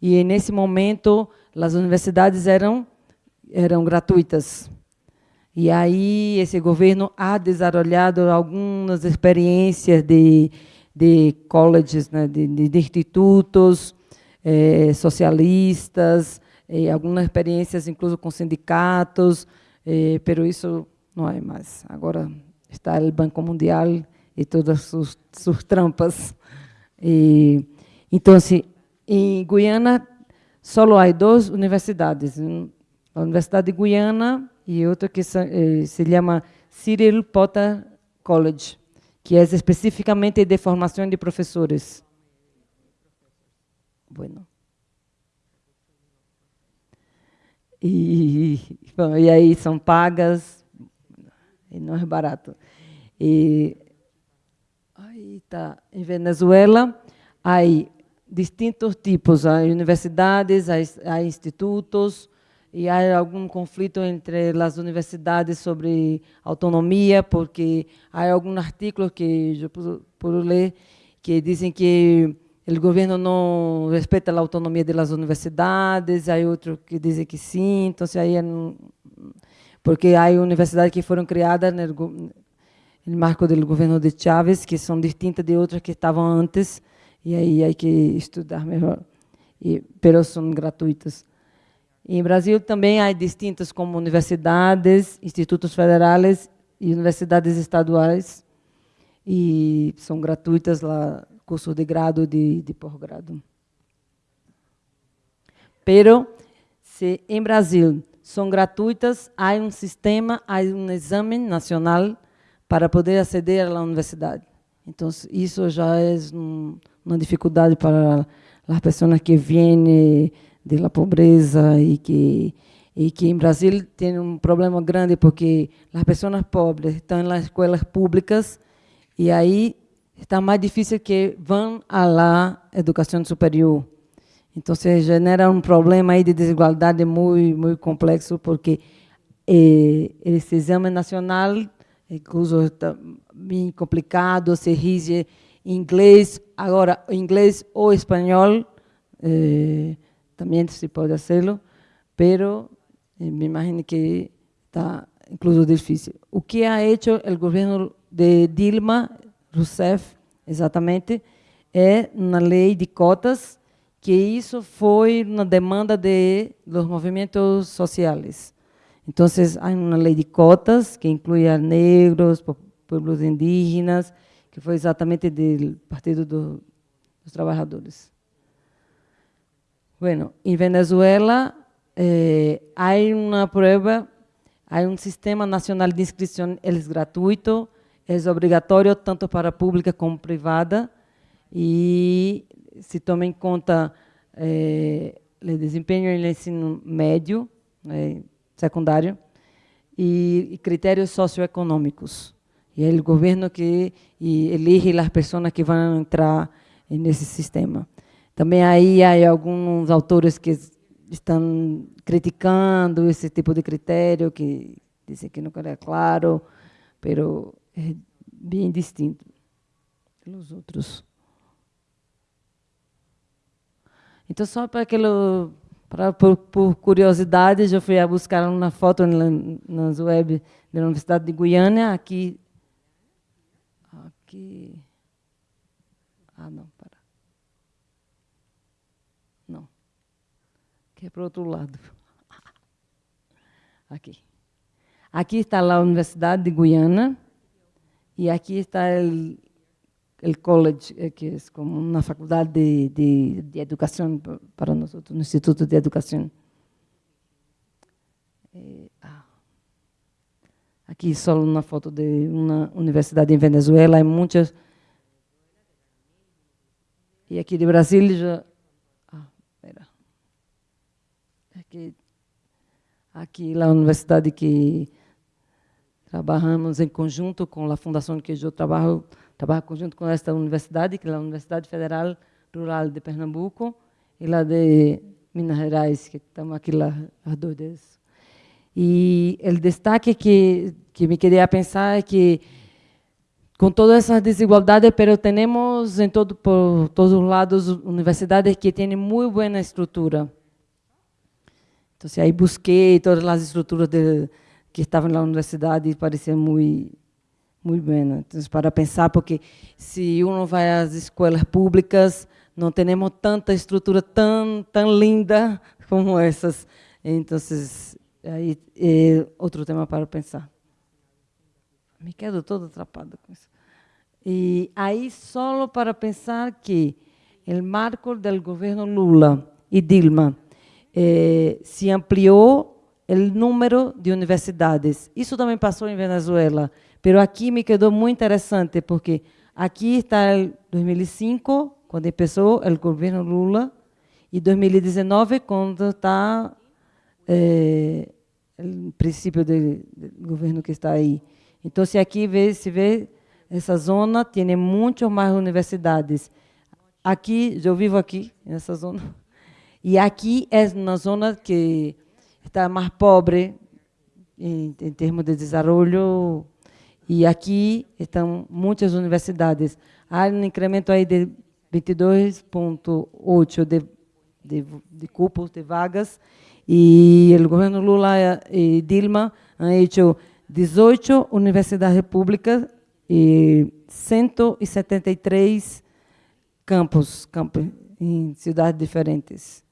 S7: e nesse momento as universidades eram eram gratuitas. E aí esse governo ha desarrollado algumas experiências de de colleges, né, de, de, institutos eh, socialistas, eh, algumas experiências incluso com sindicatos, eh, pero isso não é mais. Agora está o Banco Mundial e todas suas, suas trampas. E, então, assim, em Guiana só há duas universidades, a Universidade de Guiana e outra que se, eh, se chama Cyril Potter College que é especificamente de formação de professores. Bueno. E, bom, e aí são pagas, e não é barato. E aí tá, em Venezuela, há distintos tipos, há universidades, há, há institutos, e há algum conflito entre as universidades sobre autonomia, porque há alguns artigos que eu pude ler que dizem que o governo não respeita a autonomia das universidades, há outros que dizem que sim, então aí é, porque há universidades que foram criadas no, marco do governo de Chávez, que são distintas de outras que estavam antes, e aí há que estudar melhor, e, pero são gratuitas. Em Brasil também há distintas como universidades, institutos federais e universidades estaduais, e são gratuitas lá curso de grado e de, de pós-grado. Pero, se em Brasil são gratuitas, há um sistema, há um exame nacional para poder aceder à universidade. Então, isso já é uma dificuldade para as pessoas que vêm da pobreza e que e que em Brasil tem um problema grande porque as pessoas pobres estão nas escolas públicas e aí está mais difícil que vão à la educação superior. Então, se genera um problema aí de desigualdade muito, muito complexo, porque eh, esse exame nacional, incluso está bem complicado, se rige inglês, agora, inglês ou espanhol, eh, também se pode fazê-lo, pero eh, me imagino que está incluso difícil. O que ha hecho o governo de Dilma Rousseff, exatamente, é uma lei de cotas que isso foi uma demanda de los movimentos sociais. Então, há uma lei de cotas que inclui a negros, povos indígenas, que foi exatamente do Partido do, dos Trabalhadores. Bueno, em Venezuela eh, há uma prova, há um sistema nacional de inscrição, ele é gratuito, é obrigatório tanto para pública como privada, e se toma em conta é, o desempenho no ensino médio, é, secundário, e, e, critérios socioeconômicos. E é o governo que elige as pessoas que vão entrar nesse sistema. Também aí há alguns autores que estão criticando esse tipo de critério, que dizem que não é claro, mas é bem distinto dos outros. Então, só para aquilo, para, por, por, curiosidade, eu fui a buscar uma foto na, nas web da Universidade de Guiana, aqui. Aqui. Ah. Não. Que é para o outro lado. Aqui. Aqui está a Universidade de Guiana e aqui está o el college, eh, que es como una facultad de, de, de educación para nosotros, un instituto de educación. Eh, ah. Aqui só uma foto de uma universidade em Venezuela, há muitas. E aqui de Brasília já. Ah, espera. Aqui, aqui a universidade que trabalhamos em conjunto com a fundação que eu trabalho Trabajo junto com esta universidade, que é a Universidade Federal Rural de Pernambuco, e lá de Minas Gerais, que estamos aqui lá, as duas. E o destaque que, que me queria pensar é que, com todas essas desigualdades, pero temos em todo, por todos os lados universidades que têm muito boa estrutura. Então, aí busquei todas as estruturas de, que estavam na universidade e pareciam muito muito bem, então, para pensar, porque se uno vai às escolas públicas, não temos tanta estrutura tão, tão linda como essas. Então, aí é outro tema para pensar. Me quedo todo atrapada com isso. E aí, só para pensar que o marco do governo Lula e Dilma eh, se ampliou o número de universidades. Isso também passou em Venezuela. Pero aqui me quedou muito interessante, porque aqui está 2005, quando começou o governo Lula, e 2019, quando está é, o princípio do, governo que está aí. Então, se aqui vê, se vê, essa zona tem muitas mais universidades. Aqui, eu vivo aqui, nessa zona, e aqui é uma zona que está mais pobre em, em termos de desenvolvimento e aqui estão muitas universidades. Há um incremento aí de 22,8 de, de, de cupos, de vagas, e o governo Lula e Dilma han hecho 18 universidades públicas e 173 campos, campos em cidades diferentes.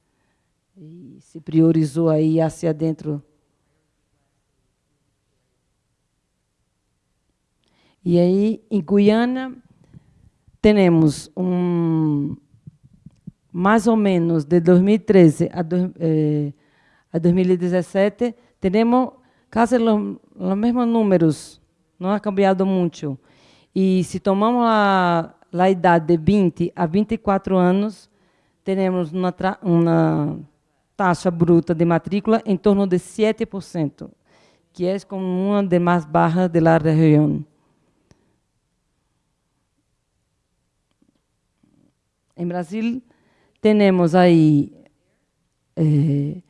S7: E se priorizou aí hacia dentro E aí, em Guiana, tenemos un, más o menos de 2013 a, eh, a 2017, tenemos casi los, los, mismos números, no ha cambiado mucho. Y si tomamos la, la edad de 20 a 24 años, tenemos una, una taxa bruta de matrícula em torno de 7%, que é como uma das mais baixas da região. Em Brasil, temos aí eh,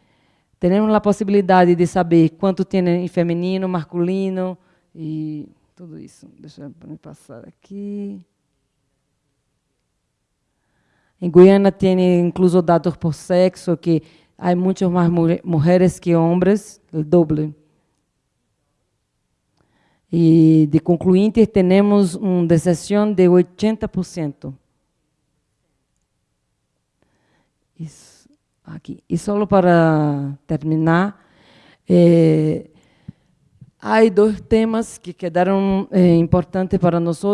S7: temos a possibilidade de saber quanto tem em feminino, masculino e tudo isso. Deixa eu passar aqui. Em Guiana tem incluso dados por sexo, que há muitas mais mulheres que homens, o doble. E de concluintes temos uma deserção de 80%. Isso, aqui. E só para terminar, eh, há dois temas que quedaram eh, importantes para nós.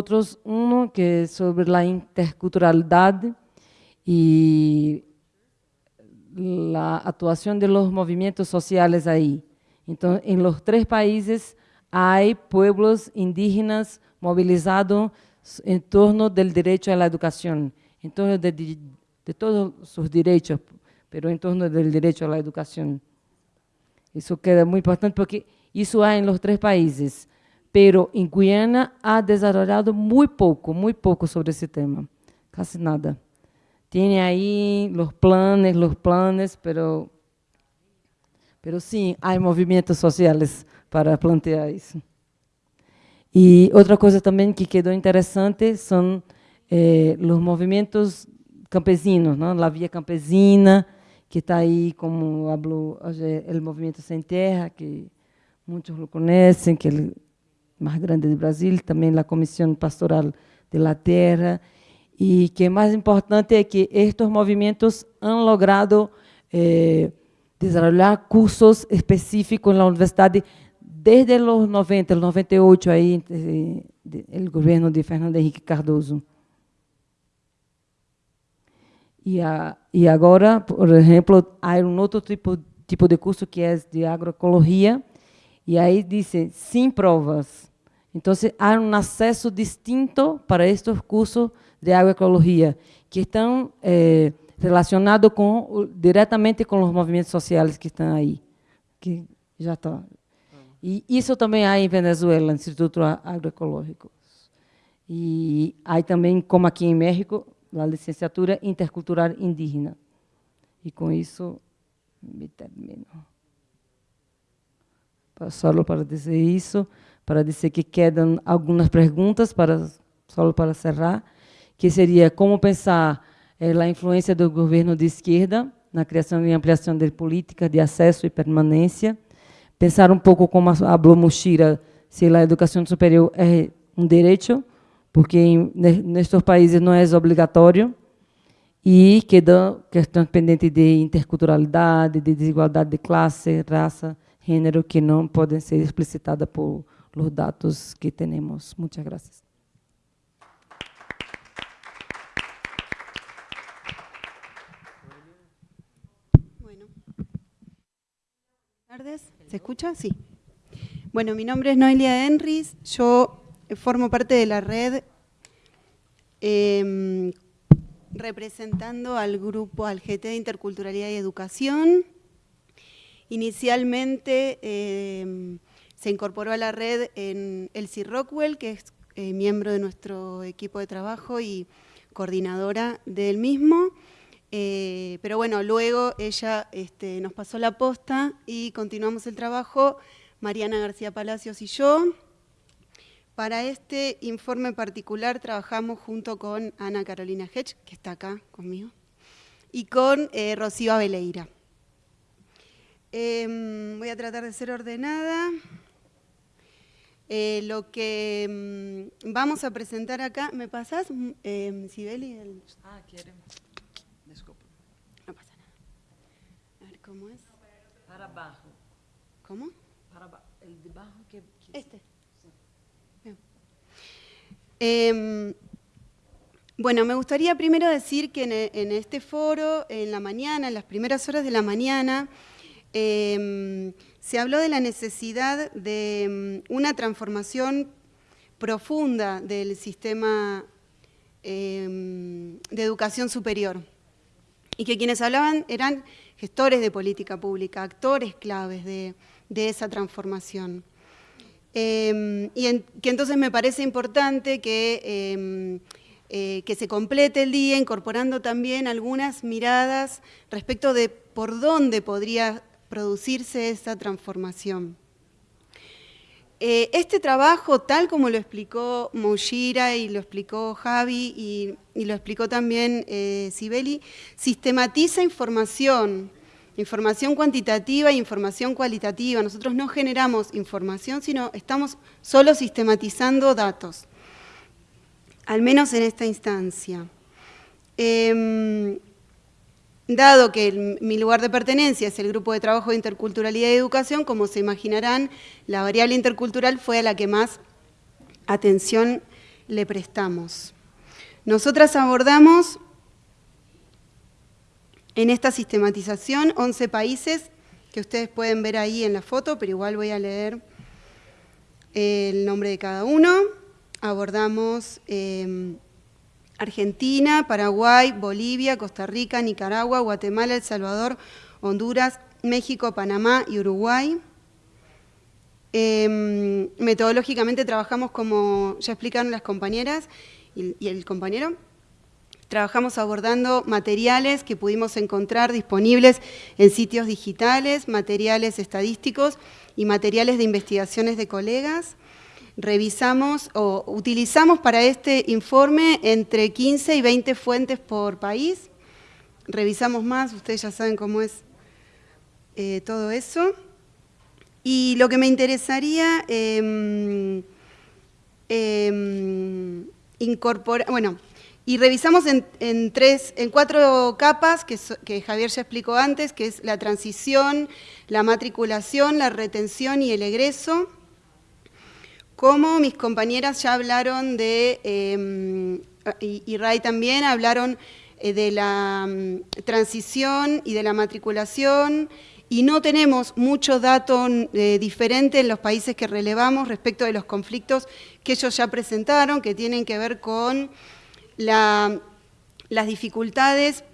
S7: Um que é sobre a interculturalidade e a atuação de los movimentos sociais aí. Então, em los três países há pueblos indígenas mobilizados em torno do direito à educação, em torno de, de de todos sus derechos, pero en torno del derecho a la educación. Eso queda muy importante porque eso hay en los tres países, pero en Guyana ha desarrollado muy poco, muy poco sobre ese tema, casi nada. Tiene ahí los planes, los planes, pero, pero sí hay movimientos sociales para plantear eso. Y otra cosa también que quedó interesante son eh, los movimientos campesinos, não? La Via Campesina, que está aí, como falou o Movimento Sem Terra, que muitos o conhecem, que é o mais grande do Brasil, também a Comissão Pastoral de la Terra, e que mais importante é que estes movimentos han logrado eh, desenvolver cursos específicos na universidade desde os 90, os 98, aí, o governo de Fernando Henrique Cardoso. E, a, e agora, por exemplo, há um outro tipo, tipo de curso que é de agroecologia, e aí dizem, sem provas. Então, há um acesso distinto para estes cursos de agroecologia, que estão eh, relacionados com, diretamente com os movimentos sociais que estão aí. Que já está. E isso também há em Venezuela, Instituto Agroecológico. E há também, como aqui em México, a licenciatura intercultural indígena. E com isso me termino. Só para dizer isso, para dizer que quedam algumas perguntas, para, só para cerrar, que seria como pensar é, a influência do governo de esquerda na criação e ampliação de políticas de acesso e permanência, pensar um pouco como falou Mushira, se a educação superior é um direito, porque em, nestes países não é obrigatório, e quedam questões pendentes de interculturalidade, de desigualdade de classe, raça, gênero, que não podem ser explicitadas por os dados que temos. Muitas graças.
S8: ¿Se escucha? Sí. Bueno, mi nombre es Noelia Enris. Yo formo parte de la red em, representando al grupo, al GT de Interculturalidad y Educación. Inicialmente em, se incorporó a la red en Elsie Rockwell, que es eh, miembro de nuestro equipo de trabajo y coordinadora del mismo. Eh, pero bueno, luego ella este, nos pasó la posta y continuamos el trabajo, Mariana García Palacios y yo. Para este informe particular trabajamos junto con Ana Carolina Hedge, que está acá conmigo, y con eh, Rocío. Em, voy a tratar de ser ordenada. Eh, lo que mm, vamos a presentar acá, ¿me pasás, eh, Sibeli?
S7: Ah, queremos. Disculpa.
S8: No pasa nada. A ver, ¿cómo es?
S7: Para abajo.
S8: ¿Cómo?
S7: Para abajo. El de abajo que...
S8: Este. Em, Bueno, me gustaría primero decir que en, este foro, en la mañana, en las primeras horas de la mañana, em, se habló de la necesidad de em, una transformación profunda del sistema em, de educación superior y que quienes hablaban eran gestores de política pública, actores claves de, esa transformación. y que entonces me parece importante que eh, que se complete el día incorporando también algunas miradas respecto de por dónde podría producirse esa transformación. Eh, este trabajo, tal como lo explicó Moushira y lo explicó Javi y, lo explicó también eh, Sibeli, sistematiza información, información cuantitativa e información cualitativa. Nosotros no generamos información, sino estamos solo sistematizando datos al menos en esta instancia. Em, dado que mi lugar de pertenencia es el Grupo de Trabajo de Interculturalidad y Educación, como se imaginarán, la variable intercultural fue a la que más atención le prestamos. Nosotras abordamos en esta sistematización 11 países que ustedes pueden ver ahí en la foto, pero igual voy a leer el nombre de cada uno abordamos em, Argentina, Paraguay, Bolivia, Costa Rica, Nicaragua, Guatemala, El Salvador, Honduras, México, Panamá y Uruguay. Em, metodológicamente trabajamos como ya explicaron las compañeras y, y el compañero, Trabajamos abordando materiales que pudimos encontrar disponibles en sitios digitales, materiales estadísticos y materiales de investigaciones de colegas revisamos o utilizamos para este informe entre 15 y 20 fuentes por país. Revisamos más, ustedes ya saben cómo es eh, todo eso. Y lo que me interesaría em, em, incorporar, bueno, y revisamos en, tres, en cuatro capas que, que Javier ya explicó antes, que es la transición, la matriculación, la retención y el egreso. Como mis compañeras ya hablaron de, em, y, Ray también, hablaron eh, de la mm, transición y de la matriculación, y no tenemos mucho dato eh, diferente en los países que relevamos respecto de los conflictos que ellos ya presentaron, que tienen que ver con las dificultades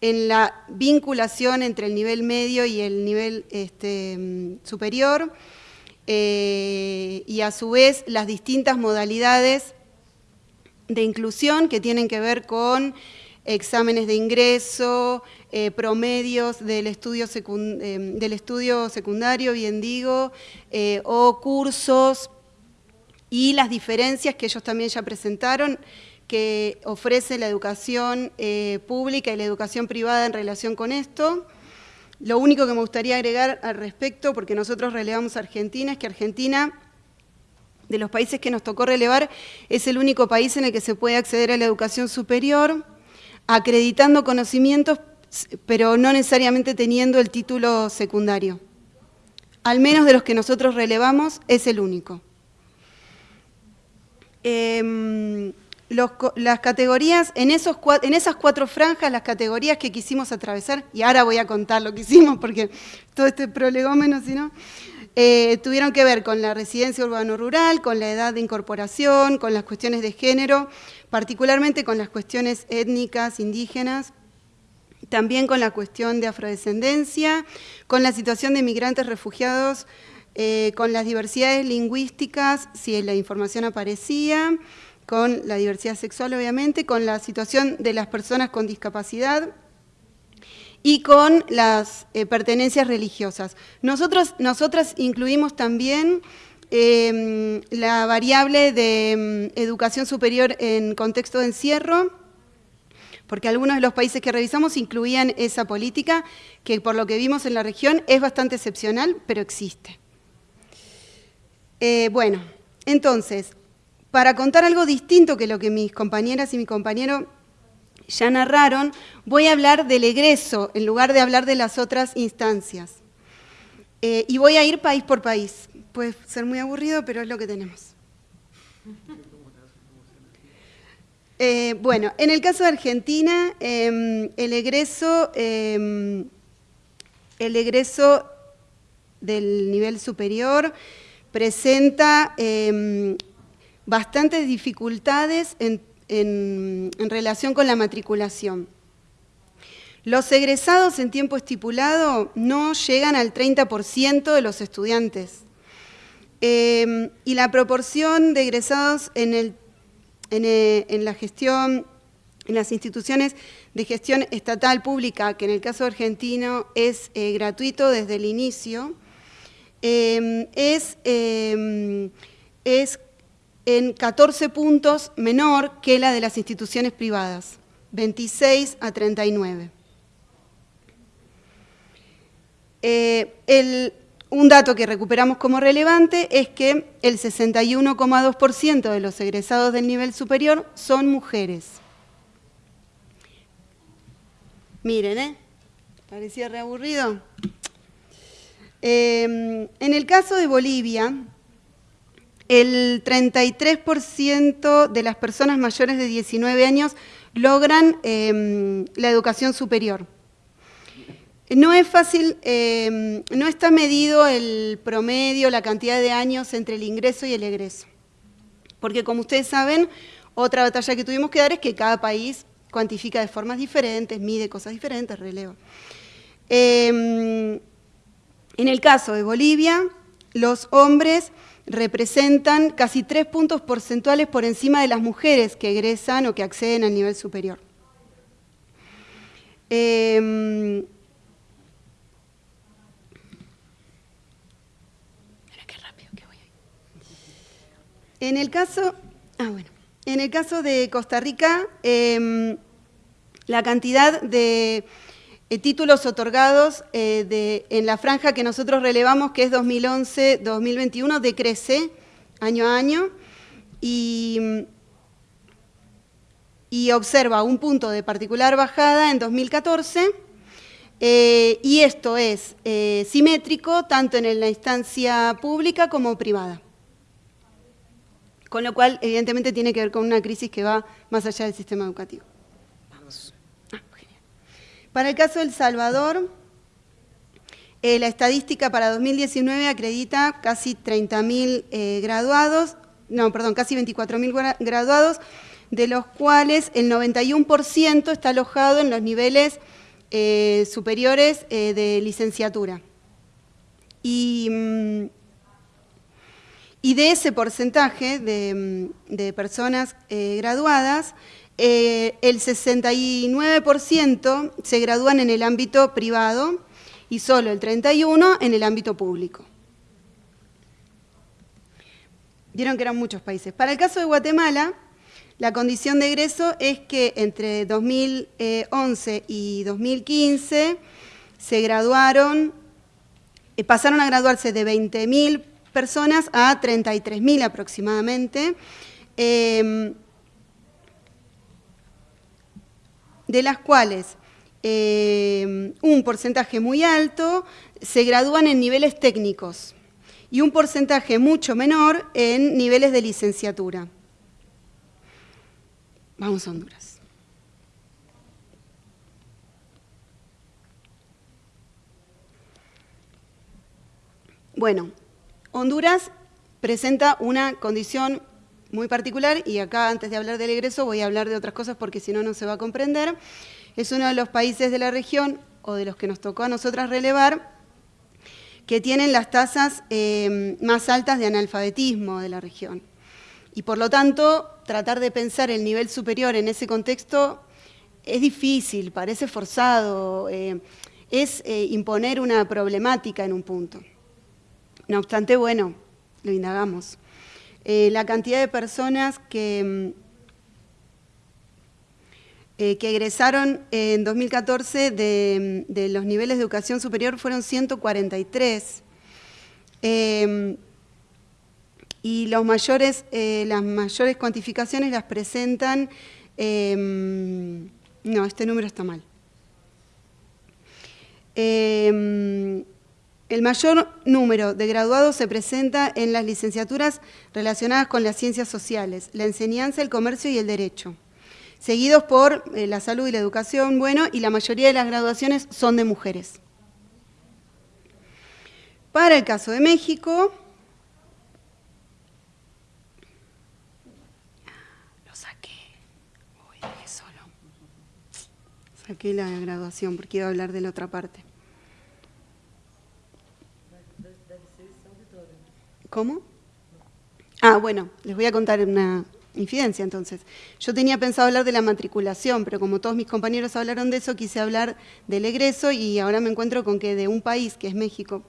S8: en la vinculación entre el nivel medio y el nivel este, mm, superior, eh, y a su vez las distintas modalidades de inclusión que tienen que ver con exámenes de ingreso, eh, promedios del estudio, eh, del estudio, secundario, bien digo, o cursos y las diferencias que ellos también ya presentaron que ofrece la educación pública y la educación privada en relación con esto. Lo único que me gustaría agregar al respecto, porque nosotros relevamos a Argentina, es que Argentina, de los países que nos tocó relevar, es el único país en el que se puede acceder a la educación superior, acreditando conocimientos, pero no necesariamente teniendo el título secundario. Al menos de los que nosotros relevamos, es el único. Em, las categorías, en, esos, en esas cuatro franjas, las categorías que quisimos atravesar, y ahora voy a contar lo que hicimos porque todo este prolegómeno, si no, eh, tuvieron que ver con la residencia urbano-rural, con la edad de incorporación, con las cuestiones de género, particularmente con las cuestiones étnicas, indígenas, también con la cuestión de afrodescendencia, con la situación de migrantes refugiados, eh, con las diversidades lingüísticas, si la información aparecía, con la diversidad sexual, obviamente, con la situación de las personas con discapacidad y con las eh, pertenencias religiosas. Nosotros, nosotras incluimos también em, la variable de em, educación superior en contexto de encierro, porque algunos de los países que revisamos incluían esa política, que por lo que vimos en la región es bastante excepcional, pero existe. Eh, bueno, entonces, para contar algo distinto que lo que mis compañeras y mi compañero ya narraron, voy a hablar del egreso en lugar de hablar de las otras instancias. Eh, y voy a ir país por país. Puede ser muy aburrido, pero es lo que tenemos. Eh, bueno, en el caso de Argentina, em, el egreso, em, el egreso del nivel superior presenta em, bastantes dificultades en, relación con la matriculación. Los egresados en tiempo estipulado no llegan al 30% de los estudiantes. Em, y la proporción de egresados en, eh, en, la gestión, en las instituciones de gestión estatal pública, que en el caso argentino es eh, gratuito desde el inicio, em, es, em, es en 14 puntos menor que la de las instituciones privadas, 26 a 39. Eh, un dato que recuperamos como relevante es que el 61,2% de los egresados del nivel superior son mujeres. Miren, ¿eh? Parecía reaburrido. Eh, en el caso de Bolivia, el 33% de las personas mayores de 19 años logran eh, la educación superior. No es fácil, em, no está medido el promedio, la cantidad de años entre el ingreso y el egreso. Porque como ustedes saben, otra batalla que tuvimos que dar es que cada país cuantifica de formas diferentes, mide cosas diferentes, releva. Em, en el caso de Bolivia, los hombres representan casi tres puntos porcentuales por encima de las mujeres que egresan o que acceden al nivel superior. Eh, En el caso, ah, bueno, en el caso de Costa Rica, em, la cantidad de títulos otorgados eh, en la franja que nosotros relevamos, que es 2011-2021, decrece año a año y, observa un punto de particular bajada en 2014 eh, y esto es simétrico tanto en la instancia pública como privada con lo cual evidentemente tiene que ver con una crisis que va más allá del sistema educativo. Para el caso de El Salvador, eh, la estadística para 2019 acredita casi 30.000 eh, graduados, no, perdón, casi 24.000 graduados, de los cuales el 91% está alojado en los niveles eh, superiores de licenciatura. Y mm, y de ese porcentaje de, mm, personas eh, graduadas, eh, el 69% se gradúan en el ámbito privado y solo el 31% en el ámbito público. Vieron que eran muchos países. Para el caso de Guatemala, la condición de egreso es que entre 2011 y 2015 se graduaron, eh, pasaron a graduarse de 20.000 personas a 33.000 aproximadamente, em, de las cuales em, un porcentaje muy alto se gradúan en niveles técnicos y un porcentaje mucho menor en niveles de licenciatura. Vamos a Honduras. Bueno, Honduras presenta una condición muy particular y acá antes de hablar del egreso voy a hablar de otras cosas porque si no, no se va a comprender. Es uno de los países de la región o de los que nos tocó a nosotras relevar que tienen las tasas eh, más altas de analfabetismo de la región. Y por lo tanto, tratar de pensar el nivel superior en ese contexto es difícil, parece forzado, eh, es eh, imponer una problemática en un punto. No obstante, bueno, lo indagamos. Eh, la cantidad de personas que, mm, eh, que egresaron en 2014 mm, de, los niveles de educación superior fueron 143. Em, y los mayores, eh, las mayores cuantificaciones las presentan... Em, no, este número está mal. Em, el mayor número de graduados se presenta en las licenciaturas relacionadas con las ciencias sociales, la enseñanza, el comercio y el derecho. seguidos por eh, la salud y la educación, bueno, y la mayoría de las graduaciones son de mujeres. Para el caso de México, lo saqué, Uy, solo. Saqué la graduación porque iba a hablar de la otra parte. ¿Cómo? Ah, bueno, les voy a contar una, infidencia entonces. Yo tenía pensado hablar de la matriculación, pero como todos mis compañeros hablaron de eso, quise hablar del egreso y ahora me encuentro con que de un país, que es México,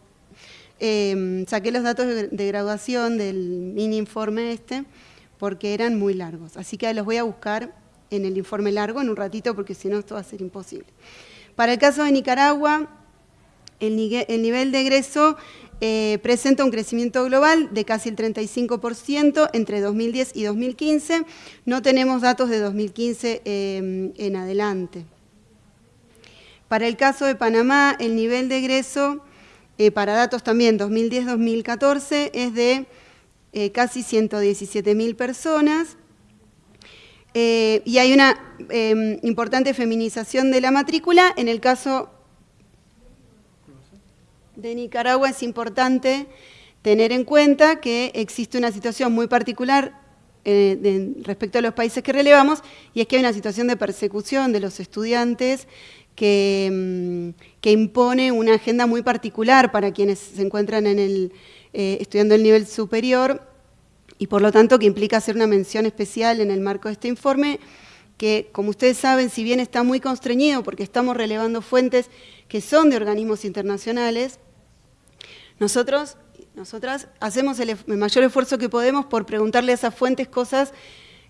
S8: em, saqué los datos de, graduación del mini informe este, porque eran muy largos. Así que los voy a buscar en el informe largo en un ratito, porque si no esto va a ser imposible. Para el caso de Nicaragua, el nivel de egreso eh, presenta un crecimiento global de casi el 35% entre 2010 y 2015. No tenemos datos de 2015 eh, en adelante. Para el caso de Panamá, el nivel de egreso, eh, para datos también 2010-2014, es de casi 117.000 personas. y hay una importante feminización de la matrícula. En el caso de Nicaragua es importante tener en cuenta que existe una situación muy particular eh, respecto a los países que relevamos, y es que hay una situación de persecución de los estudiantes que, mm, impone una agenda muy particular para quienes se encuentran en eh, estudiando el nivel superior, y por lo tanto que implica hacer una mención especial en el marco de este informe, que como ustedes saben, si bien está muy constreñido porque estamos relevando fuentes que son de organismos internacionales, nosotros, nosotras, hacemos el, mayor esfuerzo que podemos por preguntarle a esas fuentes cosas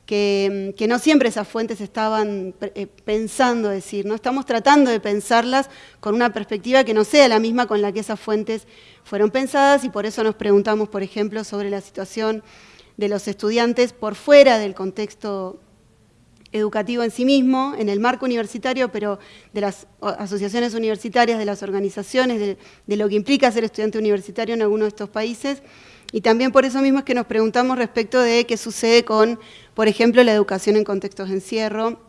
S8: que, no siempre esas fuentes estaban eh, pensando decir, ¿no? Estamos tratando de pensarlas con una perspectiva que no sea la misma con la que esas fuentes fueron pensadas y por eso nos preguntamos, por ejemplo, sobre la situación de los estudiantes por fuera del contexto educativo en sí mismo, en el marco universitario, pero de las asociaciones universitarias, de las organizaciones, de, lo que implica ser estudiante universitario en alguno de estos países. Y también por eso mismo es que nos preguntamos respecto de qué sucede con, por ejemplo, la educación en contextos de encierro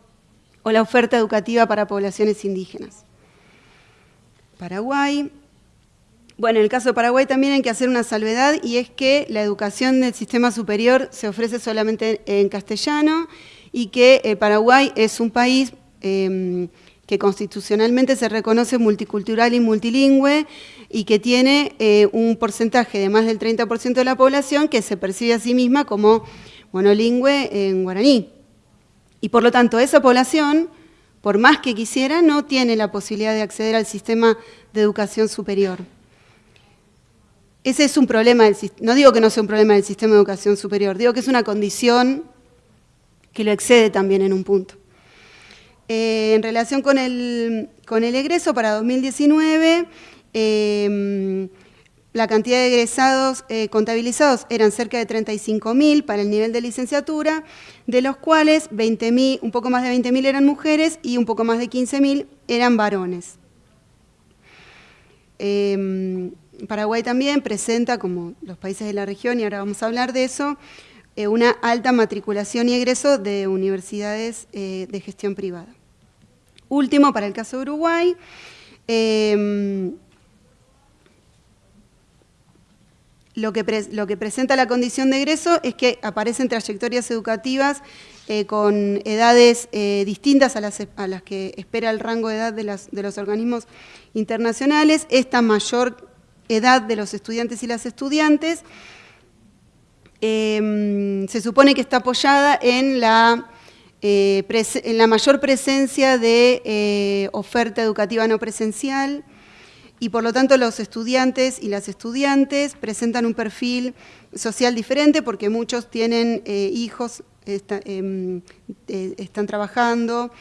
S8: o la oferta educativa para poblaciones indígenas. Paraguay. Bueno, en el caso de Paraguay también hay que hacer una salvedad y es que la educación del sistema superior se ofrece solamente en castellano y que eh, Paraguay es un país em, que constitucionalmente se reconoce multicultural y multilingüe y que tiene eh, un porcentaje de más del 30% de la población que se percibe a sí misma como monolingüe en guaraní. Y por lo tanto, esa población, por más que quisiera, no tiene la posibilidad de acceder al sistema de educación superior. Ese es un problema, del, no digo que no sea un problema del sistema de educación superior, digo que es una condición que lo excede también en un punto. Eh, en relación con el, con el, egreso para 2019, em, la cantidad de egresados eh, contabilizados eran cerca de 35.000 para el nivel de licenciatura, de los cuales 20 un poco más de 20.000 eran mujeres y un poco más de 15.000 eran varones. Em, Paraguay también presenta, como los países de la región, y ahora vamos a hablar de eso, eh, una alta matriculación y egreso de universidades eh, de gestión privada. Último, para el caso de Uruguay, em, lo, que lo que presenta la condición de egreso es que aparecen trayectorias educativas eh, con edades distintas a las, a las, que espera el rango de edad de, de los organismos internacionales, esta mayor edad de los estudiantes y las estudiantes, Em, se supone que está apoyada en la, eh, mayor presencia de eh, oferta educativa no presencial y por lo tanto los estudiantes y las estudiantes presentan un perfil social diferente porque muchos tienen eh, hijos, em, están trabajando,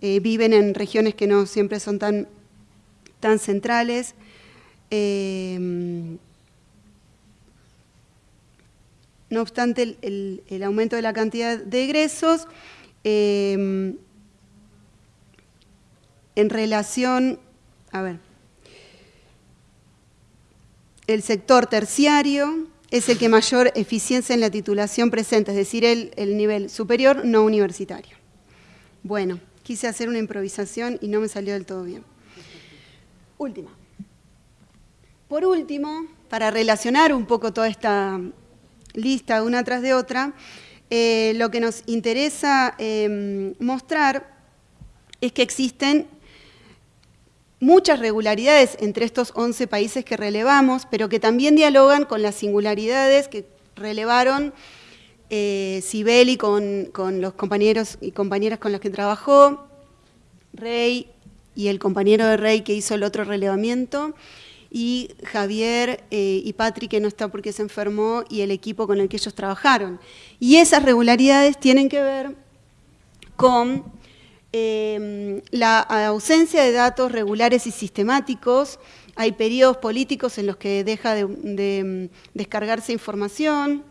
S8: viven en regiones que no siempre son tan, tan centrales. Em, no obstante el, aumento de la cantidad de egresos, em, en relación, a ver, el sector terciario es el que mayor eficiencia en la titulación presenta, es decir, el, el nivel superior no universitario. Bueno, quise hacer una improvisación y no me salió del todo bien. Última. Por último, para relacionar un poco toda esta lista una tras de otra, eh, lo que nos interesa em, mostrar es que existen muchas regularidades entre estos 11 países que relevamos, pero que también dialogan con las singularidades que relevaron eh, Sibeli con, con, los compañeros y compañeras con los que trabajó, Rey y el compañero de Rey que hizo el otro relevamiento, y Javier eh, y Patrick, que no está porque se enfermó, y el equipo con el que ellos trabajaron. Y esas regularidades tienen que ver con em, la ausencia de datos regulares y sistemáticos, hay periodos políticos en los que deja de, de descargarse información,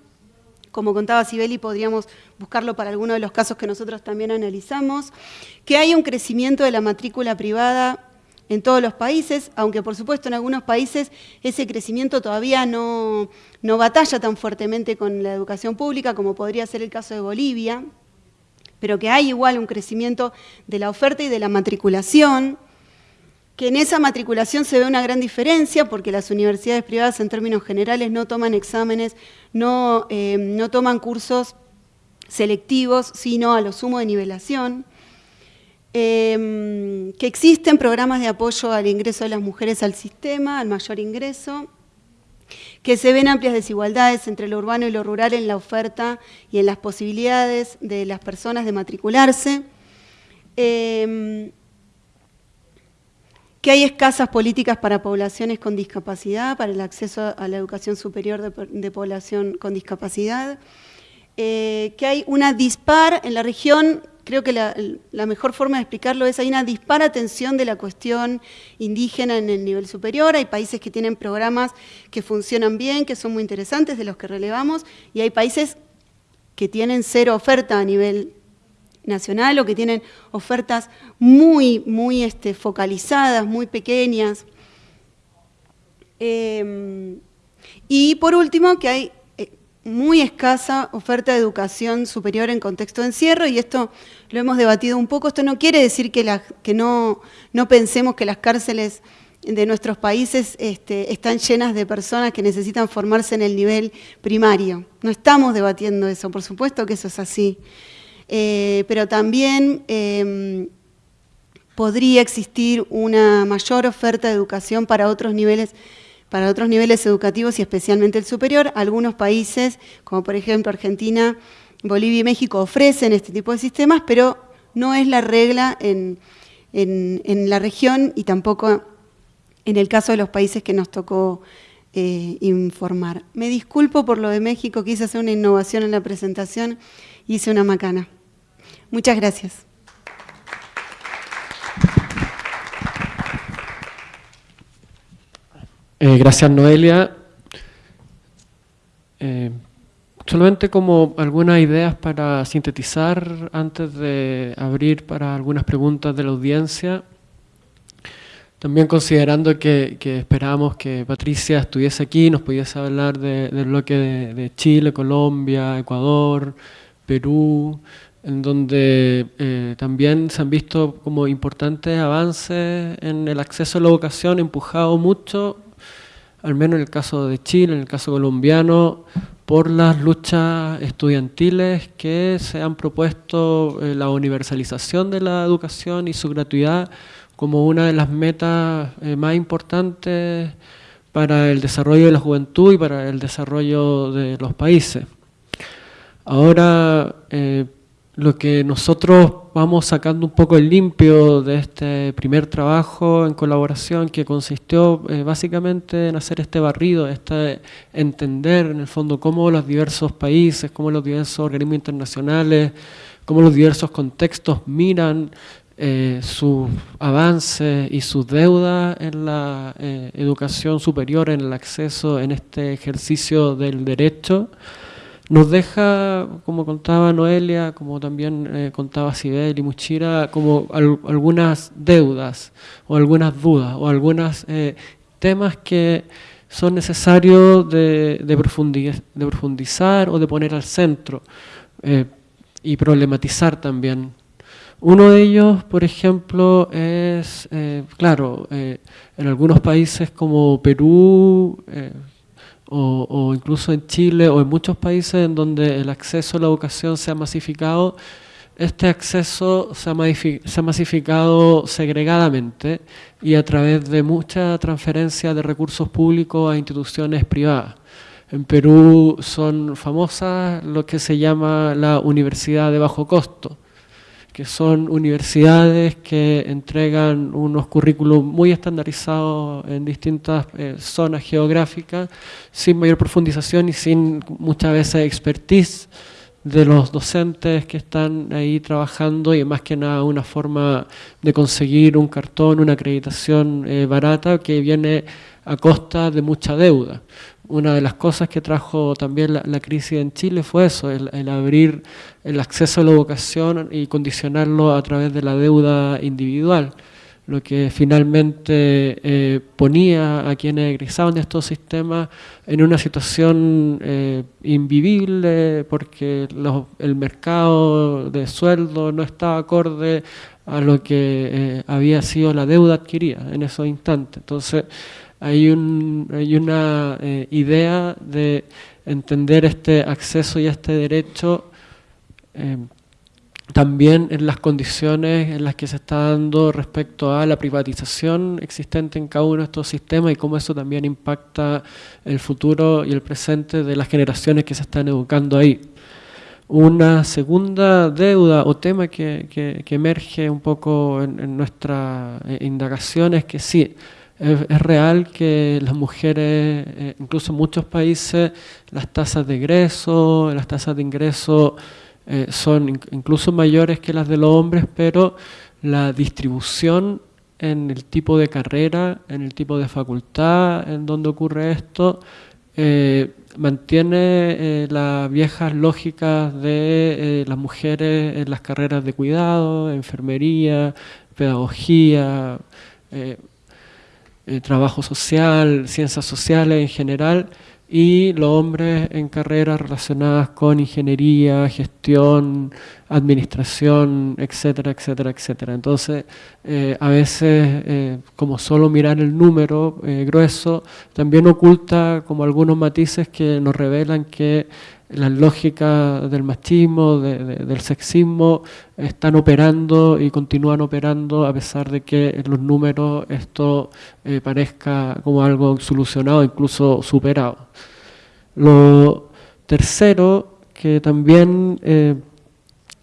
S8: como contaba Sibeli, podríamos buscarlo para alguno de los casos que nosotros también analizamos, que hay un crecimiento de la matrícula privada en todos los países, aunque por supuesto en algunos países ese crecimiento todavía no, batalla tan fuertemente con la educación pública como podría ser el caso de Bolivia, pero que hay igual un crecimiento de la oferta y de la matriculación, que en esa matriculación se ve una gran diferencia porque las universidades privadas en términos generales no toman exámenes, no, eh, no toman cursos selectivos, sino a lo sumo de nivelación. Em, que existen programas de apoyo al ingreso de las mujeres al sistema, al mayor ingreso, que se ven amplias desigualdades entre lo urbano y lo rural en la oferta y en las posibilidades de las personas de matricularse, em, que hay escasas políticas para poblaciones con discapacidad, para el acceso a la educación superior de, población con discapacidad, eh, que hay una dispar en la región creo que la, mejor forma de explicarlo es, hay una dispara atención de la cuestión indígena en el nivel superior, hay países que tienen programas que funcionan bien, que son muy interesantes, de los que relevamos, y hay países que tienen cero oferta a nivel nacional o que tienen ofertas muy, muy este, focalizadas, muy pequeñas. Em, y por último, que hay muy escasa oferta de educación superior en contexto de encierro y esto lo hemos debatido un poco. Esto no quiere decir que, no, pensemos que las cárceles de nuestros países este, están llenas de personas que necesitan formarse en el nivel primario. No estamos debatiendo eso, por supuesto que eso es así. Eh, pero también em, podría existir una mayor oferta de educación para otros niveles para otros niveles educativos y especialmente el superior. Algunos países, como por ejemplo Argentina, Bolivia y México, ofrecen este tipo de sistemas, pero no es la regla en, la región y tampoco en el caso de los países que nos tocó eh, informar. Me disculpo por lo de México, quise hacer una innovación en la presentación y hice una macana. Muchas gracias.
S2: Eh, gracias, Noelia. Eh, solamente como algunas ideas para sintetizar antes de abrir para algunas preguntas de la audiencia. También considerando que, que esperábamos que Patricia estuviese aquí, nos pudiese hablar del bloque de, Chile, Colombia, Ecuador, Perú, en donde eh, también se han visto como importantes avances en el acceso a la educación, empujado mucho al menos en el caso de Chile, en el caso colombiano, por las luchas estudiantiles que se han propuesto eh, la universalización de la educación y su gratuidad como una de las metas eh, más importantes para el desarrollo de la juventud y para el desarrollo de los países. Ahora, eh, lo que nosotros vamos sacando un poco el limpio de este primer trabajo en colaboración que consistió eh, básicamente en hacer este barrido, este entender en el fondo cómo los diversos países, cómo los diversos organismos internacionales, cómo los diversos contextos miran eh, sus avances y sus deudas en la eh, educación superior, en el acceso, en este ejercicio del derecho nos deja, como contaba Noelia, como también eh, contaba Sibel y Muchira, como algunas deudas o algunas dudas o algunos eh, temas que son necesarios de, de, profundizar, o de poner al centro eh, y problematizar también. Uno de ellos, por ejemplo, es, claro, en algunos países como Perú o, incluso en Chile o en muchos países en donde el acceso a la educación se ha masificado, este acceso se ha, masificado segregadamente y a través de mucha transferencia de recursos públicos a instituciones privadas. En Perú son famosas lo que se llama la universidad de bajo costo, que son universidades que entregan unos currículos muy estandarizados en distintas eh, zonas geográficas, sin mayor profundización y sin muchas veces expertise de los docentes que están ahí trabajando y más que nada una forma de conseguir un cartón, una acreditación eh, barata que viene a costa de mucha deuda una de las cosas que trajo también la, crisis en Chile fue eso, el, abrir el acceso a la educación y condicionarlo a través de la deuda individual, lo que finalmente eh, ponía a quienes egresaban de estos sistemas en una situación eh, invivible porque el mercado de sueldo no estaba acorde a lo que eh, había sido la deuda adquirida en esos instantes. Entonces, hay, un, una eh, idea de entender este acceso y este derecho eh, también en las condiciones en las que se está dando respecto a la privatización existente en cada uno de estos sistemas y cómo eso también impacta el futuro y el presente de las generaciones que se están educando ahí. Una segunda deuda o tema que, emerge un poco en, en nuestra eh, indagación es que sí, es, real que las mujeres, eh, incluso en muchos países, las tasas de ingreso, las tasas de ingreso eh, son incluso mayores que las de los hombres, pero la distribución en el tipo de carrera, en el tipo de facultad en donde ocurre esto, eh, mantiene las viejas lógicas de las mujeres en las carreras de cuidado, enfermería, pedagogía, eh, trabajo social, ciencias sociales en general, y los hombres en carreras relacionadas con ingeniería, gestión, administración, etcétera, etcétera, etcétera. Entonces, eh, a veces, eh, como solo mirar el número grueso, también oculta como algunos matices que nos revelan que las lógicas del machismo, del sexismo, están operando y continúan operando a pesar de que en los números esto eh, parezca como algo solucionado, incluso superado. Lo tercero que también eh,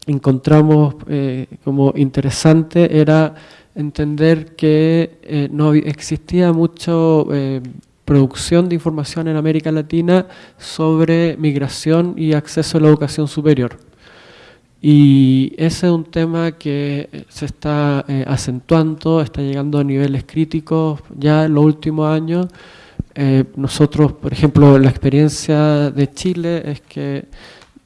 S2: encontramos eh, como interesante era entender que no existía mucho producción de información en América Latina sobre migración y acceso a la educación superior. Y ese es un tema que se está eh, acentuando, está llegando a niveles críticos ya en los últimos años. Eh, nosotros, por ejemplo, la experiencia de Chile es que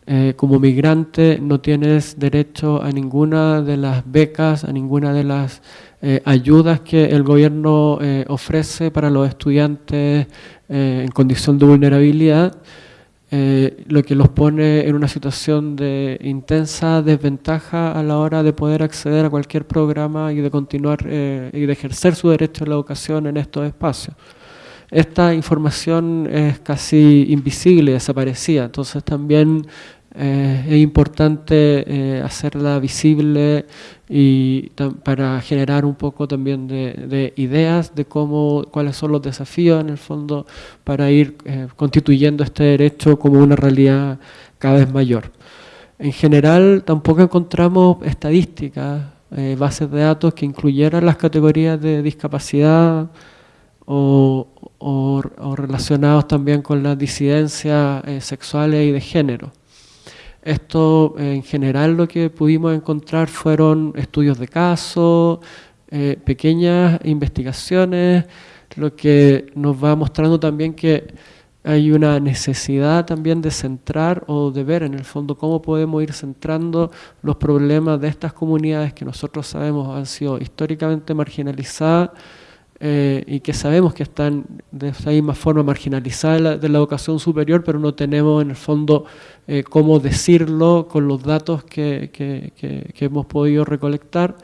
S2: eh, como migrante no tienes derecho a ninguna de las becas, a ninguna de las eh, ayudas que el gobierno eh, ofrece para los estudiantes en condición de vulnerabilidad, lo que los pone en una situación de intensa desventaja a la hora de poder acceder a cualquier programa y de continuar y de ejercer su derecho a la educación en estos espacios. Esta información es casi invisible, desaparecida, entonces también eh, es importante eh, hacerla visible y para generar un poco también de, ideas de cómo, cuáles son los desafíos en el fondo para ir eh, constituyendo este derecho como una realidad cada vez mayor. En general tampoco encontramos estadísticas, bases de datos que incluyeran las categorías de discapacidad o, o relacionados también con las disidencias sexuales y de género. Esto en general lo que pudimos encontrar fueron estudios de caso, eh, pequeñas investigaciones, lo que nos va mostrando también que hay una necesidad también de centrar o de ver en el fondo cómo podemos ir centrando los problemas de estas comunidades que nosotros sabemos han sido históricamente marginalizadas eh, y que sabemos que están de esa misma forma marginalizadas de la, educación superior, pero no tenemos en el fondo eh, cómo decirlo con los datos que, hemos podido recolectar.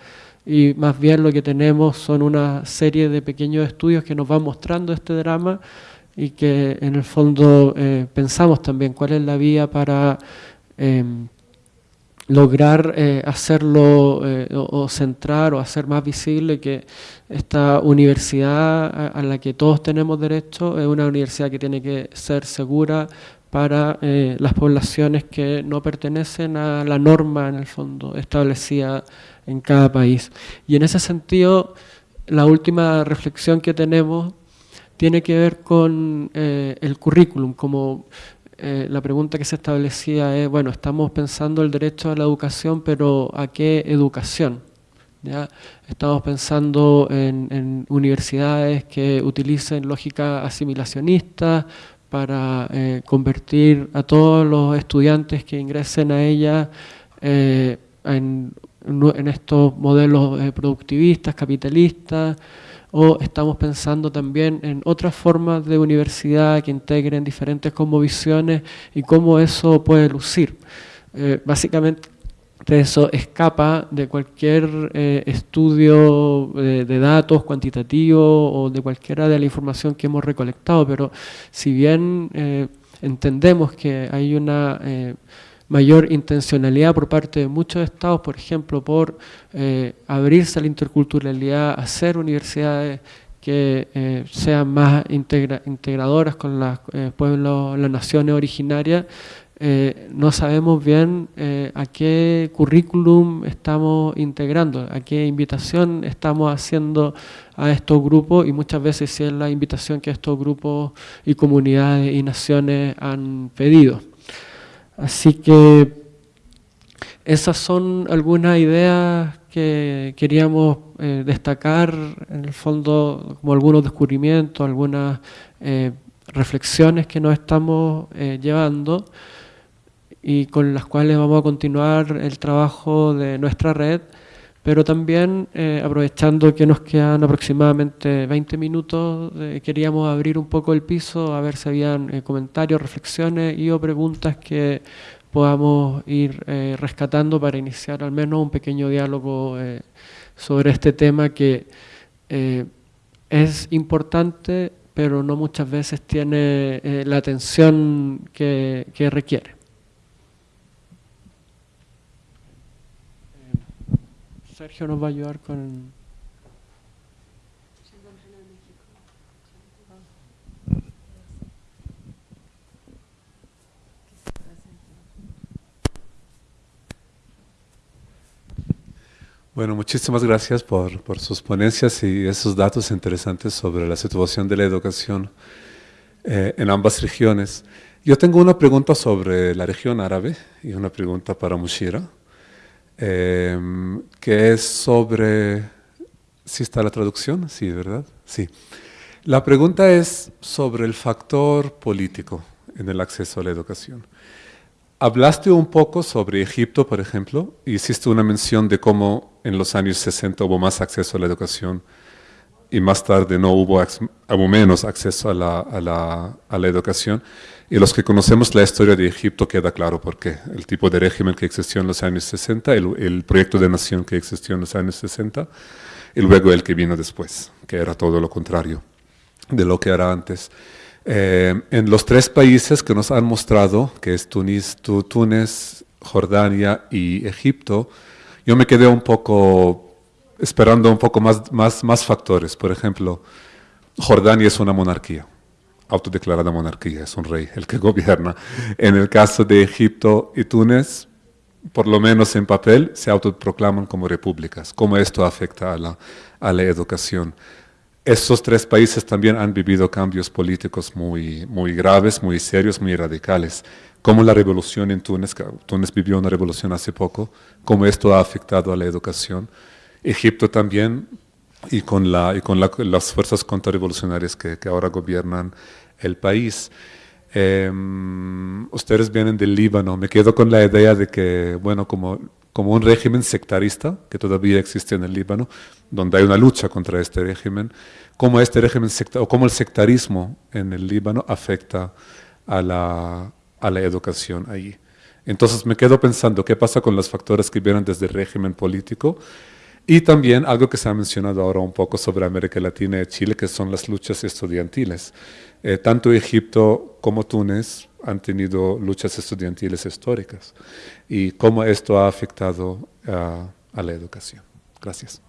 S2: Y más bien lo que tenemos son una serie de pequeños estudios que nos van mostrando este drama y que en el fondo eh, pensamos también cuál es la vía para em, lograr eh, hacerlo eh, o, centrar o hacer más visible que esta universidad a, la que todos tenemos derecho es una universidad que tiene que ser segura para eh, las poblaciones que no pertenecen a la norma en el fondo establecida en cada país. Y en ese sentido, la última reflexión que tenemos tiene que ver con el currículum, como eh, la pregunta que se establecía es, bueno, estamos pensando el derecho a la educación, pero ¿a qué educación? ¿Ya? Estamos pensando en, universidades que utilicen lógica asimilacionista para eh, convertir a todos los estudiantes que ingresen a ella eh, en, estos modelos productivistas, capitalistas, o estamos pensando también en otras formas de universidad que integren diferentes cosmovisiones y cómo eso puede lucir. Eh, básicamente eso escapa de cualquier eh, estudio de, datos cuantitativo o de cualquiera de la información que hemos recolectado, pero si bien eh, entendemos que hay una mayor intencionalidad por parte de muchos estados, por ejemplo, por eh, abrirse a la interculturalidad, hacer universidades que eh, sean más integradoras con los eh, pueblos, las naciones originarias, no sabemos bien a qué currículum estamos integrando, a qué invitación estamos haciendo a estos grupos y muchas veces si es la invitación que estos grupos y comunidades y naciones han pedido. Así que esas son algunas ideas que queríamos eh, destacar, en el fondo, como algunos descubrimientos, algunas eh, reflexiones que nos estamos eh, llevando y con las cuales vamos a continuar el trabajo de nuestra red, pero también aprovechando que nos quedan aproximadamente 20 minutos, queríamos abrir un poco el piso a ver si habían comentarios, reflexiones y o preguntas que podamos ir eh, rescatando para iniciar al menos un pequeño diálogo eh, sobre este tema que eh, es importante, pero no muchas veces tiene la atención que requiere. Sergio nos va a ayudar con...
S9: Bueno, muchísimas gracias por, por, sus ponencias y esos datos interesantes sobre la situación de la educación eh, en ambas regiones. Yo tengo una pregunta sobre la región árabe y una pregunta para Mushira, eh, que es sobre... ¿Sí está la traducción? Sí, ¿verdad? Sí. La pregunta es sobre el factor político en el acceso a la educación. Hablaste un poco sobre Egipto, por ejemplo, y hiciste una mención de cómo en los años 60 hubo más acceso a la educación y más tarde no hubo, menos acceso a la, educación. Y los que conocemos la historia de Egipto queda claro por qué. El tipo de régimen que existió en los años 60, el, el proyecto de nación que existió en los años 60, y luego el que vino después, que era todo lo contrario de lo que era antes. Eh, en los tres países que nos han mostrado, que es Tunis, Túnez, Jordania y Egipto, yo me quedé un poco esperando un poco más, más, más factores. Por ejemplo, Jordania es una monarquía, autodeclarada monarquía, es un rey el que gobierna. En el caso de Egipto y Túnez, por lo menos en papel, se autoproclaman como repúblicas. ¿Cómo esto afecta a la, a la educación? Estos tres países también han vivido cambios políticos muy, muy graves, muy serios, muy radicales. Como la revolución en Túnez, Túnez vivió una revolución hace poco, cómo esto ha afectado a la educación. Egipto también, y con, la, y con las fuerzas contrarrevolucionarias que, que ahora gobiernan el país. Em, ustedes vienen del Líbano, me quedo con la idea de que, bueno, como, como un régimen sectarista que todavía existe en el Líbano, donde hay una lucha contra este régimen, cómo este régimen o cómo el sectarismo en el Líbano afecta a la, a la educación allí. Entonces me quedo pensando qué pasa con los factores que vienen desde el régimen político y también algo que se ha mencionado ahora un poco sobre América Latina y Chile, que son las luchas estudiantiles. Eh, tanto Egipto como Túnez han tenido luchas estudiantiles históricas y cómo esto ha afectado a la educación. Gracias.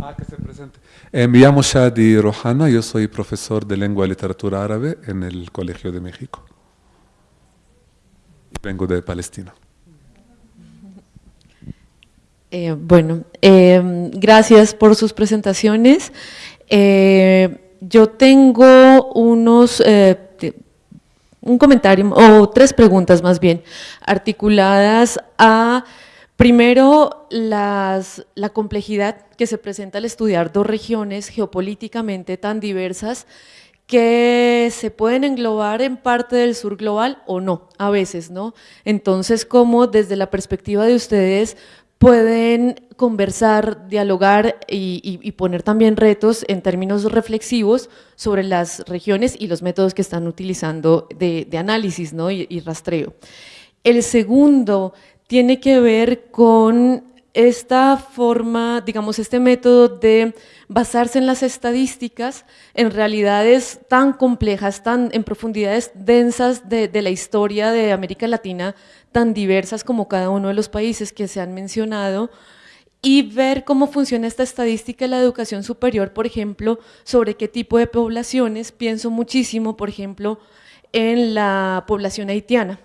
S9: Ah, que se presente. Eh, me llamo Shadi Rohana, yo soy profesor de lengua y literatura árabe en el Colegio de México. Vengo de Palestina.
S10: Eh, bueno, eh, gracias por sus presentaciones. yo tengo unos, un comentario, o tres preguntas más bien, articuladas a Primero, la complejidad que se presenta al estudiar dos regiones geopolíticamente tan diversas que se pueden englobar en parte del sur global o no, a veces, ¿no? Entonces, ¿cómo desde la perspectiva de ustedes pueden conversar, dialogar y, poner también retos en términos reflexivos sobre las regiones y los métodos que están utilizando de, análisis ¿no? y, y rastreo. El segundo tiene que ver con esta forma, digamos, este método de basarse en las estadísticas en realidades tan complejas, tan en profundidades densas de, la historia de América Latina, tan diversas como cada uno de los países que se han mencionado, y ver cómo funciona esta estadística de la educación superior, por ejemplo, sobre qué tipo de poblaciones, pienso muchísimo, por ejemplo, en la población haitiana,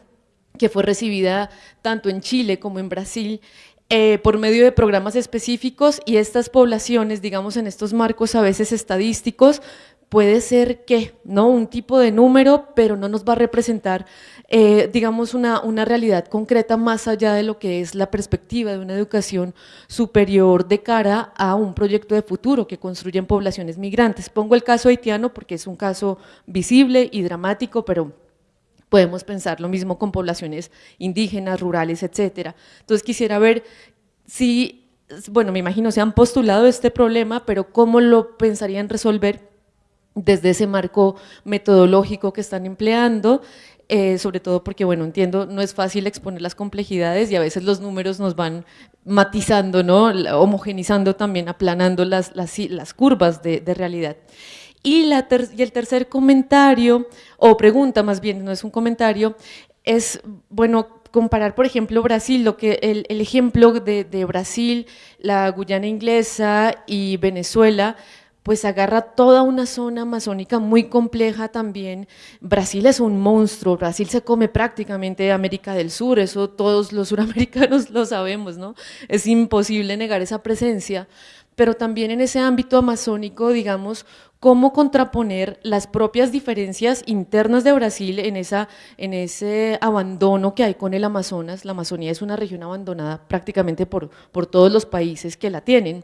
S10: que fue recibida tanto en Chile como en Brasil eh, por medio de programas específicos y estas poblaciones, digamos en estos marcos a veces estadísticos, puede ser que, ¿no? Un tipo de número, pero no nos va a representar, eh, digamos, una, una, realidad concreta más allá de lo que es la perspectiva de una educación superior de cara a un proyecto de futuro que construyen poblaciones migrantes. Pongo el caso haitiano porque es un caso visible y dramático, pero podemos pensar lo mismo con poblaciones indígenas, rurales, etcétera. Entonces quisiera ver si, bueno, me imagino se han postulado este problema, pero cómo lo pensarían resolver desde ese marco metodológico que están empleando, eh, sobre todo porque, bueno, entiendo, no es fácil exponer las complejidades y a veces los números nos van matizando, ¿no? homogenizando también, aplanando las, las, curvas de, de realidad. Y, el tercer comentario, o pregunta más bien, no es un comentario, es, bueno, comparar, por ejemplo, Brasil, lo que el, ejemplo de, de, Brasil, la Guyana inglesa y Venezuela, pues agarra toda una zona amazónica muy compleja también. Brasil es un monstruo, Brasil se come prácticamente América del Sur, eso todos los suramericanos lo sabemos, ¿no? Es imposible negar esa presencia, pero también en ese ámbito amazónico, digamos, cómo contraponer las propias diferencias internas de Brasil en, esa, en ese abandono que hay con el Amazonas. La Amazonía es una región abandonada prácticamente por, por todos los países que la tienen.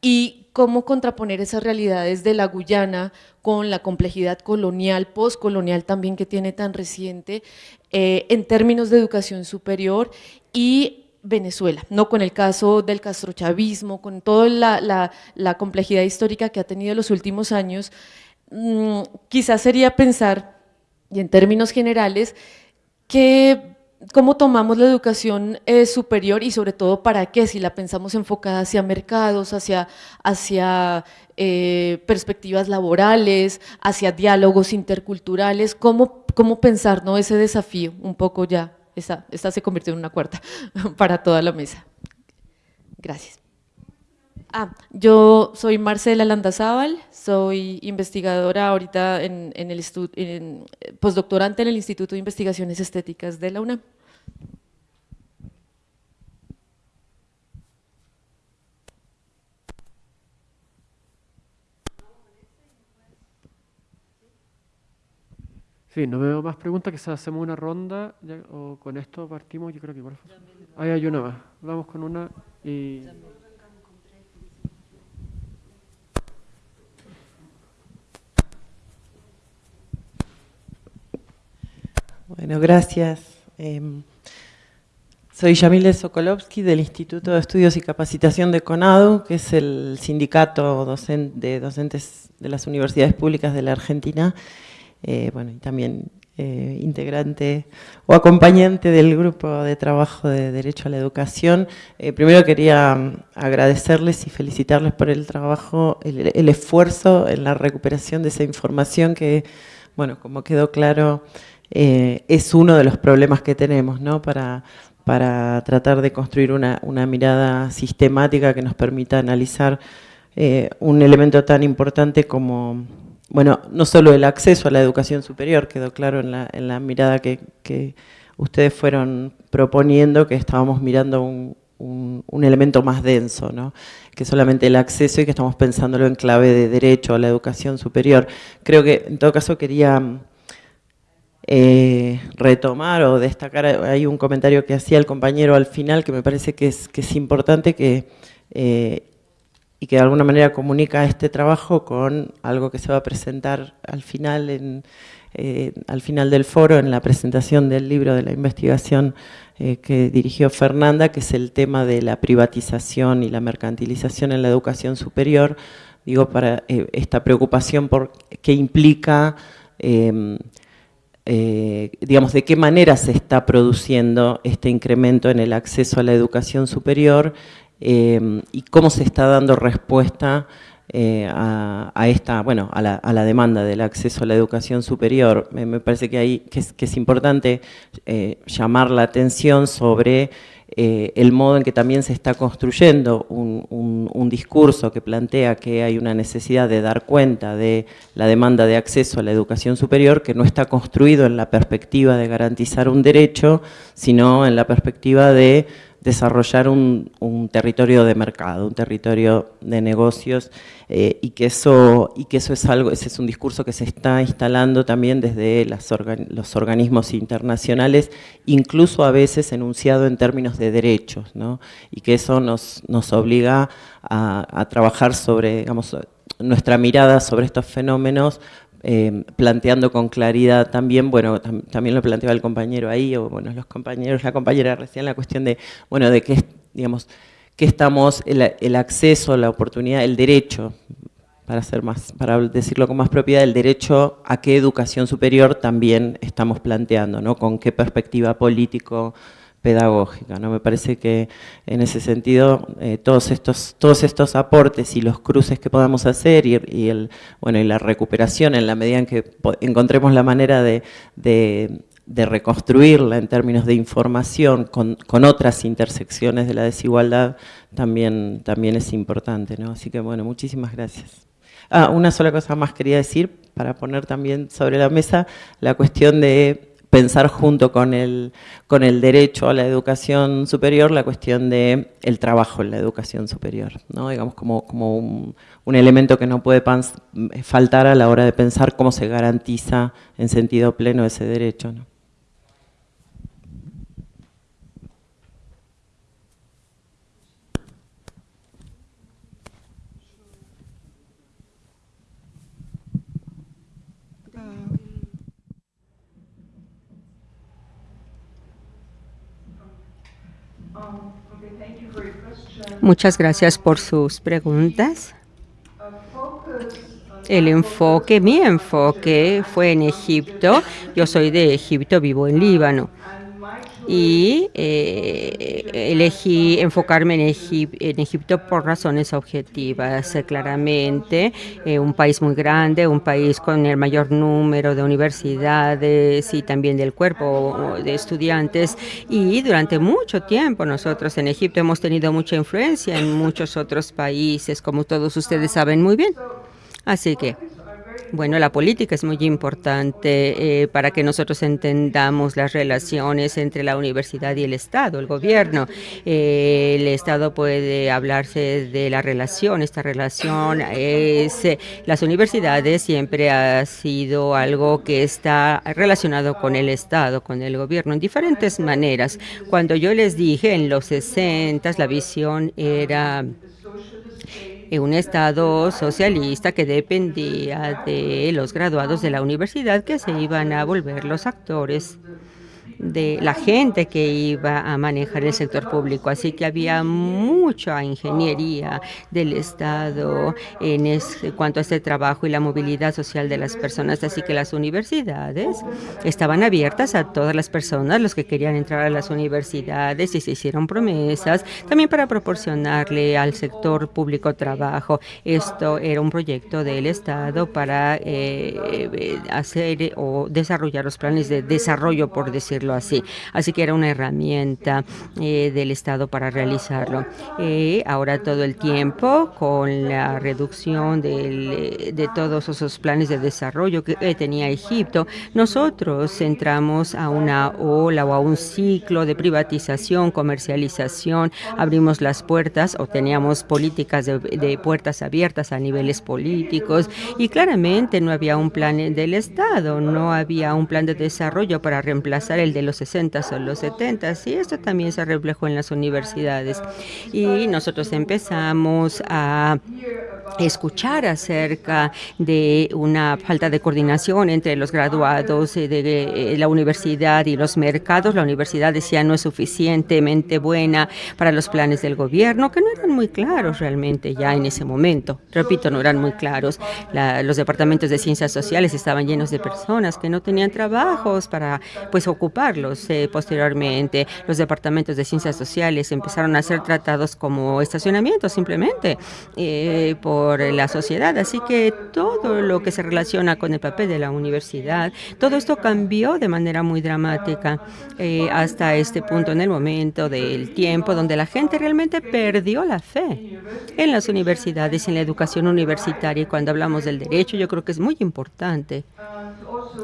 S10: Y cómo contraponer esas realidades de la Guyana con la complejidad colonial, postcolonial también que tiene tan reciente, eh, en términos de educación superior y Venezuela, no con el caso del castrochavismo, con toda la, complejidad histórica que ha tenido en los últimos años, mm, quizás sería pensar, y en términos generales, que cómo tomamos la educación eh, superior y sobre todo para qué, si la pensamos enfocada hacia mercados, hacia, eh, perspectivas laborales, hacia diálogos interculturales, cómo, cómo pensar ¿no? ese desafío un poco ya esta, se convirtió en una cuarta para toda la mesa. Gracias. Ah, yo soy Marcela Landazábal, soy investigadora ahorita en, en el en, postdoctorante en el Instituto de Investigaciones Estéticas de la UNAM.
S2: Sí, no veo más preguntas, quizás hacemos una ronda o con esto partimos, yo creo que igual. Ahí hay una más. Vamos con una.
S11: Bueno, gracias. Em, Soy Yamile Sokolovsky del Instituto de Estudios y Capacitación de CONADU, que es el sindicato de docentes de las universidades públicas de la Argentina, eh, bueno, y también eh, integrante o acompañante del grupo de trabajo de Derecho a la Educación. Eh, primero quería mm, agradecerles y felicitarles por el trabajo, el, esfuerzo en la recuperación de esa información que, bueno, como quedó claro, es uno de los problemas que tenemos, ¿no? Para, para tratar de construir una, mirada sistemática que nos permita analizar un elemento tan importante como, bueno, no solo el acceso a la educación superior, quedó claro en la, mirada que, ustedes fueron proponiendo, que estábamos mirando un, elemento más denso, ¿no? que solamente el acceso y que estamos pensándolo en clave de derecho a la educación superior. Creo que en todo caso quería eh, retomar o destacar, hay un comentario que hacía el compañero al final que me parece que es, importante que, eh, y que de alguna manera comunica este trabajo con algo que se va a presentar al final, eh, al final del foro, en la presentación del libro de la investigación que dirigió Fernanda, que es el tema de la privatización y la mercantilización en la educación superior, digo, para esta preocupación por qué implica eh, digamos, de qué manera se está produciendo este incremento en el acceso a la educación superior eh, y cómo se está dando respuesta eh, a, esta, bueno, a la, demanda del acceso a la educación superior. Me, parece que, hay, que, es, importante llamar la atención sobre eh, el modo en que también se está construyendo un, discurso que plantea que hay una necesidad de dar cuenta de la demanda de acceso a la educación superior que no está construido en la perspectiva de garantizar un derecho, sino en la perspectiva de desarrollar un, territorio de mercado, un territorio de negocios eh, y, que eso, y que eso es algo, ese es un discurso que se está instalando también desde los organismos internacionales, incluso a veces enunciado en términos de derechos, y que eso nos, nos obliga a, a trabajar sobre, digamos, nuestra mirada sobre estos fenómenos eh, planteando con claridad también, bueno, también lo planteaba el compañero ahí, o bueno, los compañeros, la compañera recién, la cuestión de, bueno, de qué, digamos, que estamos, el, acceso, la oportunidad, el derecho, para hacer más, para decirlo con más propiedad, el derecho a qué educación superior también estamos planteando, ¿no? Con qué perspectiva político, pedagógica. ¿no? Me parece que en ese sentido eh, todos, estos, todos estos aportes y los cruces que podamos hacer y, el, bueno, la recuperación en la medida en que encontremos la manera de, reconstruirla en términos de información con, otras intersecciones de la desigualdad también, también es importante. ¿no? Así que bueno, muchísimas gracias. Ah, una sola cosa más quería decir para poner también sobre la mesa la cuestión de pensar junto con el, con el derecho a la educación superior la cuestión del el trabajo en la educación superior, ¿no? digamos como, como un, un elemento que no puede faltar a la hora de pensar cómo se garantiza en sentido pleno ese derecho. ¿no?
S6: Muchas gracias por sus preguntas. El enfoque, mi enfoque fue en Egipto. Yo soy de Egipto, vivo en Líbano y eh, elegí enfocarme en, Egipto por razones objetivas. Eh, claramente, eh, un país muy grande, un país con el mayor número de universidades y también del cuerpo de estudiantes. Y durante mucho tiempo nosotros en Egipto hemos tenido mucha influencia en muchos otros países, como todos ustedes saben muy bien. Así que bueno, la política es muy importante eh, para que nosotros entendamos las relaciones entre la universidad y el Estado, el gobierno. Eh, el Estado puede hablarse de la relación, esta relación es, eh, las universidades siempre ha sido algo que está relacionado con el Estado, con el gobierno, en diferentes maneras. Cuando yo les dije en los 60 la visión era un Estado socialista que dependía de los graduados de la universidad que se iban a volver los actores de la gente que iba a manejar el sector público. Así que había mucha ingeniería del Estado en cuanto a este trabajo y la movilidad social de las personas. Así que las universidades estaban abiertas a todas las personas, los que querían entrar a las universidades y se hicieron promesas también para proporcionarle al sector público trabajo. Esto era un proyecto del Estado para eh, hacer o desarrollar los planes de desarrollo, por decirlo así. Así que era una herramienta eh, del Estado para realizarlo. Eh, ahora todo el tiempo, con la reducción de todos esos planes de desarrollo que tenía Egipto, nosotros entramos a una ola o a un ciclo de privatización, comercialización, abrimos las puertas o teníamos políticas de, de puertas abiertas a niveles políticos y claramente no había un plan del Estado, no había un plan de desarrollo para reemplazar el de los 60 o los 70 y esto también se reflejó en las universidades. Y nosotros empezamos a escuchar acerca de una falta de coordinación entre los graduados de la universidad y los mercados. La universidad decía no es suficientemente buena para los planes del gobierno, que no eran muy claros realmente ya en ese momento. Repito, no eran muy claros. los departamentos de ciencias sociales estaban llenos de personas que no tenían trabajos para pues eh, posteriormente. Los departamentos de ciencias sociales empezaron a ser tratados como estacionamientos simplemente eh, por la sociedad. Así que todo lo que se relaciona con el papel de la universidad, todo esto cambió de manera muy dramática eh, hasta este punto en el momento del tiempo donde la gente realmente perdió la fe en las universidades, en la educación universitaria. Y cuando hablamos del derecho, yo creo que es muy importante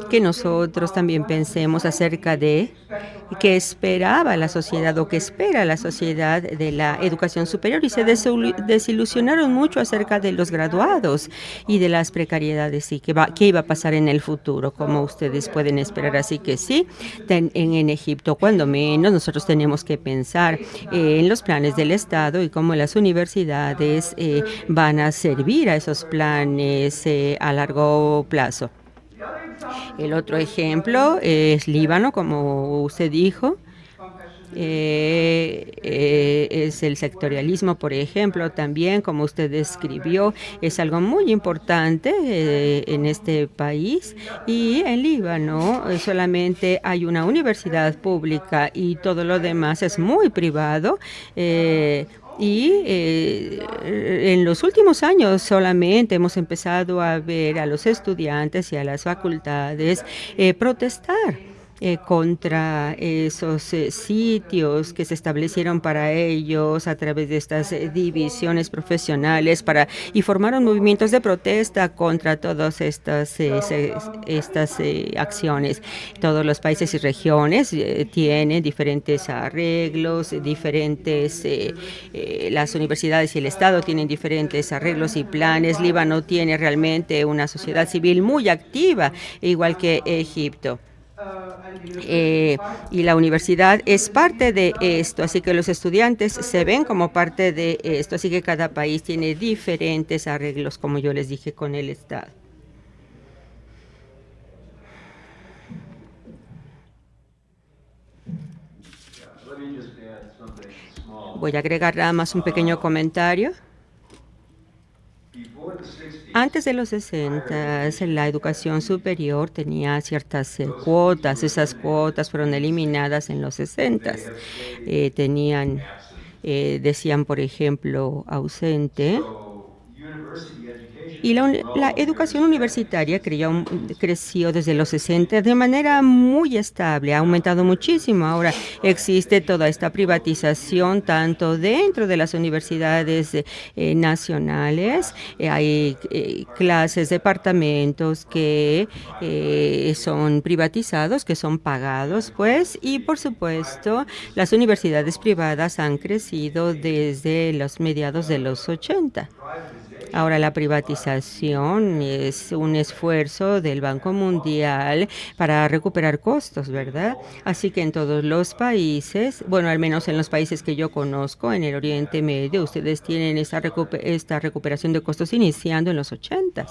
S6: que nosotros también pensemos acerca de qué esperaba la sociedad o qué espera la sociedad de la educación superior y se desilusionaron mucho acerca de los graduados y de las precariedades y qué, va, qué iba a pasar en el futuro, como ustedes pueden esperar. Así que sí, en, en Egipto, cuando menos, nosotros tenemos que pensar en los planes del Estado y cómo las universidades eh, van a servir a esos planes eh, a largo plazo. El otro ejemplo es Líbano, como usted dijo. Eh, eh, es el sectorialismo, por ejemplo, también, como usted describió, es algo muy importante eh, en este país. Y en Líbano solamente hay una universidad pública y todo lo demás es muy privado. Y eh, en los últimos años solamente hemos empezado a ver a los estudiantes y a las facultades eh, protestar eh, contra esos eh, sitios que se establecieron para ellos a través de estas eh, divisiones profesionales para y formaron movimientos de protesta contra todas estas estas acciones. Todos los países y regiones tienen diferentes arreglos, diferentes las universidades y el Estado tienen diferentes arreglos y planes. Líbano tiene realmente una sociedad civil muy activa, igual que Egipto. Eh, y la universidad es parte de esto, así que los estudiantes se ven como parte de esto, así que cada país tiene diferentes arreglos, como yo les dije, con el Estado. Voy a agregar nada más un pequeño comentario. Antes de los 60, la educación superior tenía ciertas eh, cuotas. Esas cuotas fueron eliminadas en los 60. Eh, tenían, eh, decían, por ejemplo, ausente y la, educación universitaria creció, creció desde los 60 de manera muy estable, ha aumentado muchísimo. Ahora existe toda esta privatización tanto dentro de las universidades eh, nacionales, eh, hay eh, clases, departamentos que son privatizados, que son pagados, pues, y por supuesto las universidades privadas han crecido desde los mediados de los 80. Ahora la privatización es un esfuerzo del Banco Mundial para recuperar costos, ¿verdad? Así que en todos los países, bueno, al menos en los países que yo conozco, en el Oriente Medio, ustedes tienen esta, esta recuperación de costos iniciando en los 80.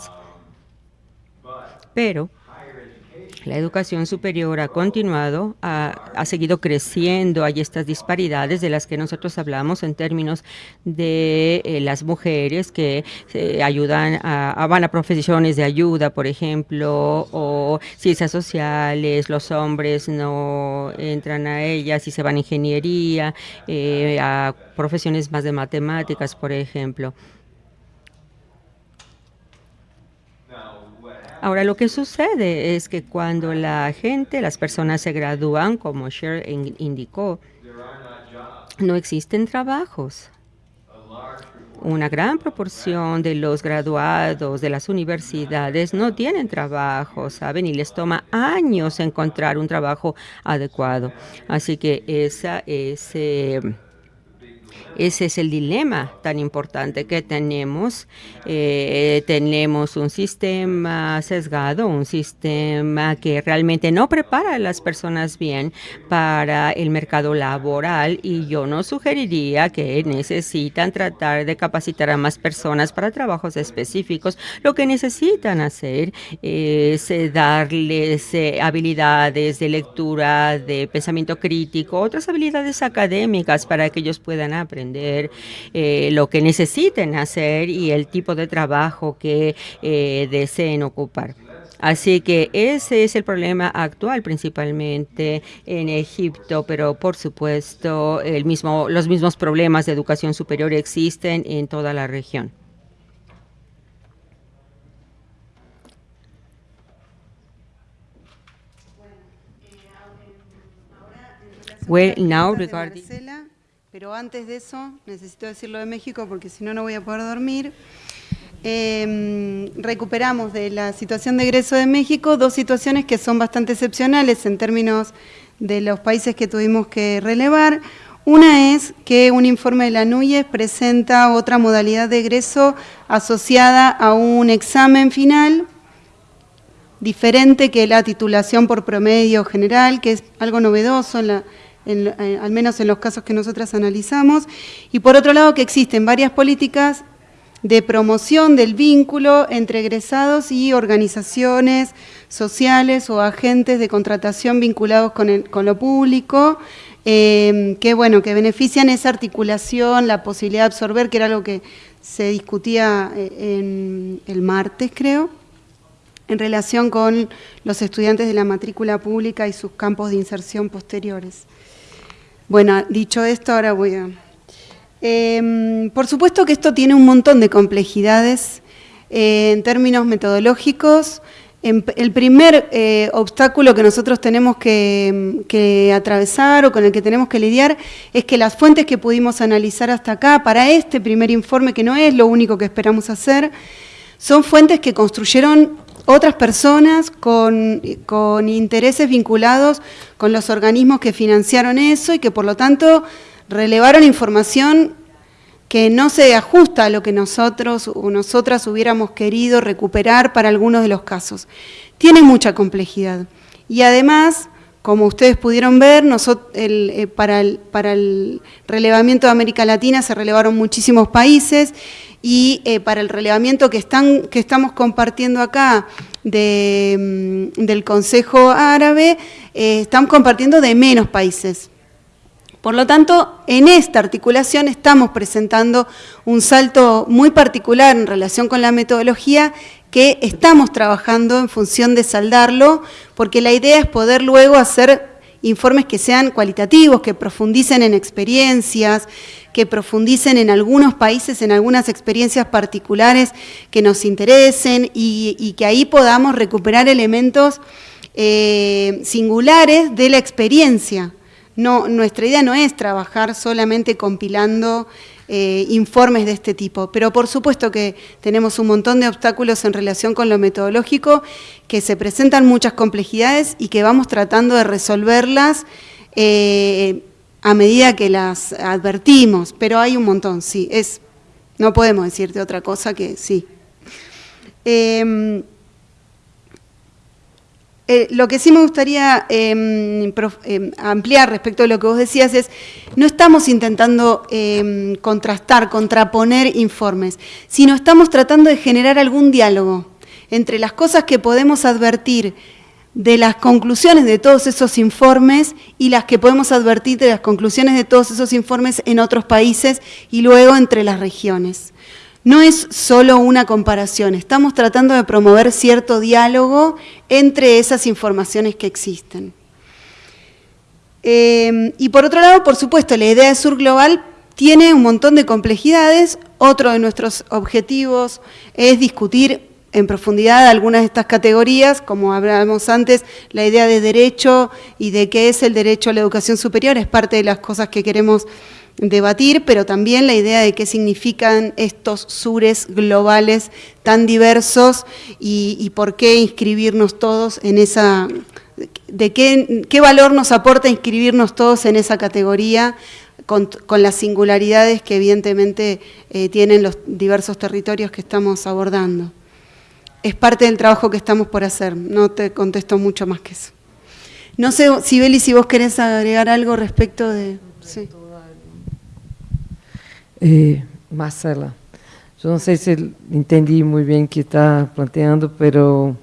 S6: Pero La educación superior ha continuado, ha, seguido creciendo, hay estas disparidades de las que nosotros hablamos en términos de eh, las mujeres que eh, ayudan, a, van a profesiones de ayuda, por ejemplo, o ciencias sociales, los hombres no entran a ellas y se van a ingeniería, eh, a profesiones más de matemáticas, por ejemplo. Ahora, lo que sucede es que cuando la gente, las personas se gradúan, como Cher indicó, no existen trabajos. Una gran proporción de los graduados de las universidades no tienen trabajo, ¿saben? Y les toma años encontrar un trabajo adecuado. Así que esa es... Eh, ese es el dilema tan importante que tenemos. Eh, tenemos un sistema sesgado, un sistema que realmente no prepara a las personas bien para el mercado laboral y yo no sugeriría que necesitan tratar de capacitar a más personas para trabajos específicos. Lo que necesitan hacer es eh, darles eh, habilidades de lectura, de pensamiento crítico, otras habilidades académicas para que ellos puedan aprender aprender eh, lo que necesiten hacer y el tipo de trabajo que eh, deseen ocupar. Así que ese es el problema actual principalmente en Egipto, pero por supuesto el mismo, los mismos problemas de educación superior existen en toda la región.
S8: Well, now regarding pero antes de eso, necesito decirlo de México porque si no, no voy a poder dormir. Em, recuperamos de la situación de egreso de México dos situaciones que son bastante excepcionales en términos de los países que tuvimos que relevar. Una es que un informe de la NUYES presenta otra modalidad de egreso asociada a un examen final diferente que la titulación por promedio general, que es algo novedoso en la, eh, al menos en los casos que nosotras analizamos, y por otro lado que existen varias políticas de promoción del vínculo entre egresados y organizaciones sociales o agentes de contratación vinculados con, lo público, eh, que, bueno, que benefician esa articulación, la posibilidad de absorber, que era lo que se discutía eh, el martes, creo, en relación con los estudiantes de la matrícula pública y sus campos de inserción posteriores. Bueno, dicho esto, ahora voy a... Em, por supuesto que esto tiene un montón de complejidades eh, en términos metodológicos. el primer eh, obstáculo que nosotros tenemos que, que, atravesar o con el que tenemos que lidiar es que las fuentes que pudimos analizar hasta acá, para este primer informe, que no es lo único que esperamos hacer, son fuentes que construyeron otras personas con, intereses vinculados con los organismos que financiaron eso y que por lo tanto relevaron información que no se ajusta a lo que nosotros o nosotras hubiéramos querido recuperar para algunos de los casos. Tiene mucha complejidad. Y además, como ustedes pudieron ver, eh, para, el, para el relevamiento de América Latina se relevaron muchísimos países y eh, para el relevamiento que, están, que estamos compartiendo acá de, mm, del Consejo Árabe, eh, estamos compartiendo de menos países. Por lo tanto, en esta articulación estamos presentando un salto muy particular en relación con la metodología que estamos trabajando en función de saldarlo, porque la idea es poder luego hacer informes que sean cualitativos, que profundicen en experiencias, que profundicen en algunos países, en algunas experiencias particulares que nos interesen y, que ahí podamos recuperar elementos eh, singulares de la experiencia. No, nuestra idea no es trabajar solamente compilando eh, informes de este tipo, pero por supuesto que tenemos un montón de obstáculos en relación con lo metodológico, que se presentan muchas complejidades y que vamos tratando de resolverlas eh, a medida que las advertimos, pero hay un montón, sí, es, no podemos decirte otra cosa que sí. Em, eh, lo que sí me gustaría em, em, ampliar respecto a lo que vos decías es, no estamos intentando contrastar, contraponer informes, sino estamos tratando de generar algún diálogo entre las cosas que podemos advertir de las conclusiones de todos esos informes y las que podemos advertir de las conclusiones de todos esos informes en otros países y luego entre las regiones. No es solo una comparación, estamos tratando de promover cierto diálogo entre esas informaciones que existen. Eh, y por otro lado, por supuesto, la idea de Sur Global tiene un montón de complejidades. Otro de nuestros objetivos es discutir en profundidad algunas de estas categorías, como hablábamos antes, la idea de derecho y de qué es el derecho a la educación superior es parte de las cosas que queremos debatir, pero también la idea de qué significan estos sures globales tan diversos y, por qué inscribirnos todos en esa, de qué, qué, valor nos aporta inscribirnos todos en esa categoría con, las singularidades que evidentemente eh, tienen los diversos territorios que estamos abordando es parte del trabajo que estamos por hacer, no te contesto mucho más que eso. No sé, Sibeli, si vos querés agregar algo respecto de... Sí.
S7: Eh, Marcela, yo no sé si entendí muy bien qué está planteando, pero...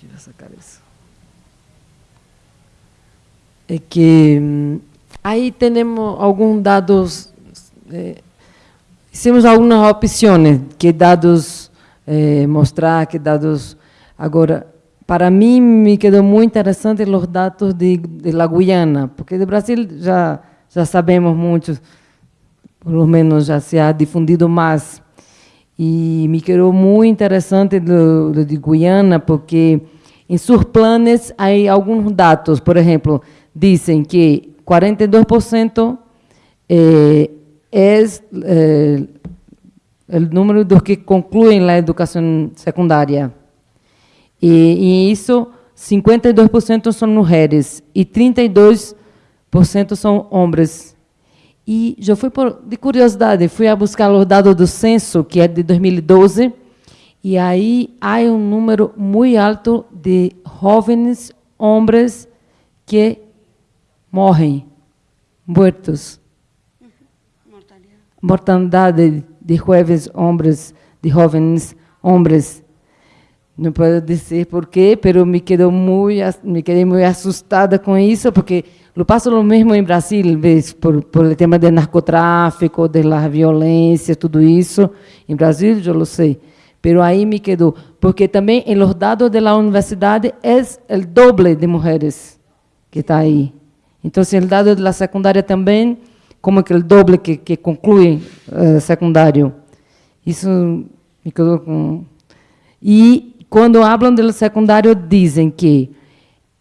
S7: Quiero sacar eso. Es que mm, ahí tenemos algunos dados, eh, hicimos algunas opciones que dados eh, mostrar que dados... Agora, para mim, me quedou muito interessante os dados de, de la Guiana, porque do Brasil já sabemos pelo menos já se ha difundido mais. E me quedou muito interessante do, do de Guiana, porque em seus planos há alguns dados. Por exemplo, dizem que 42% eh, é eh, o número dos que concluem a educação secundária. E, e isso, 52% são mulheres e 32% são homens. E eu fui por, de curiosidade, fui a buscar os dados do censo, que é de 2012, e aí há um número muito alto de jovens homens que morrem, mortos. Mortalidade de jovens homens, de jovens homens. Não posso dizer porquê, mas me quedou muito, me quedei muito assustada com isso, porque lo passo o mesmo em Brasil, ves, por, por o tema do narcotráfico, da violência, tudo isso. Em Brasil, eu lo sei. Pero aí me quedou, porque também em los dados da universidade é o doble de mulheres que está aí. Então, o dado da secundária também como aquele doble que, que conclui uh, secundário. Isso me quedou com... E quando falam do secundário, dizem que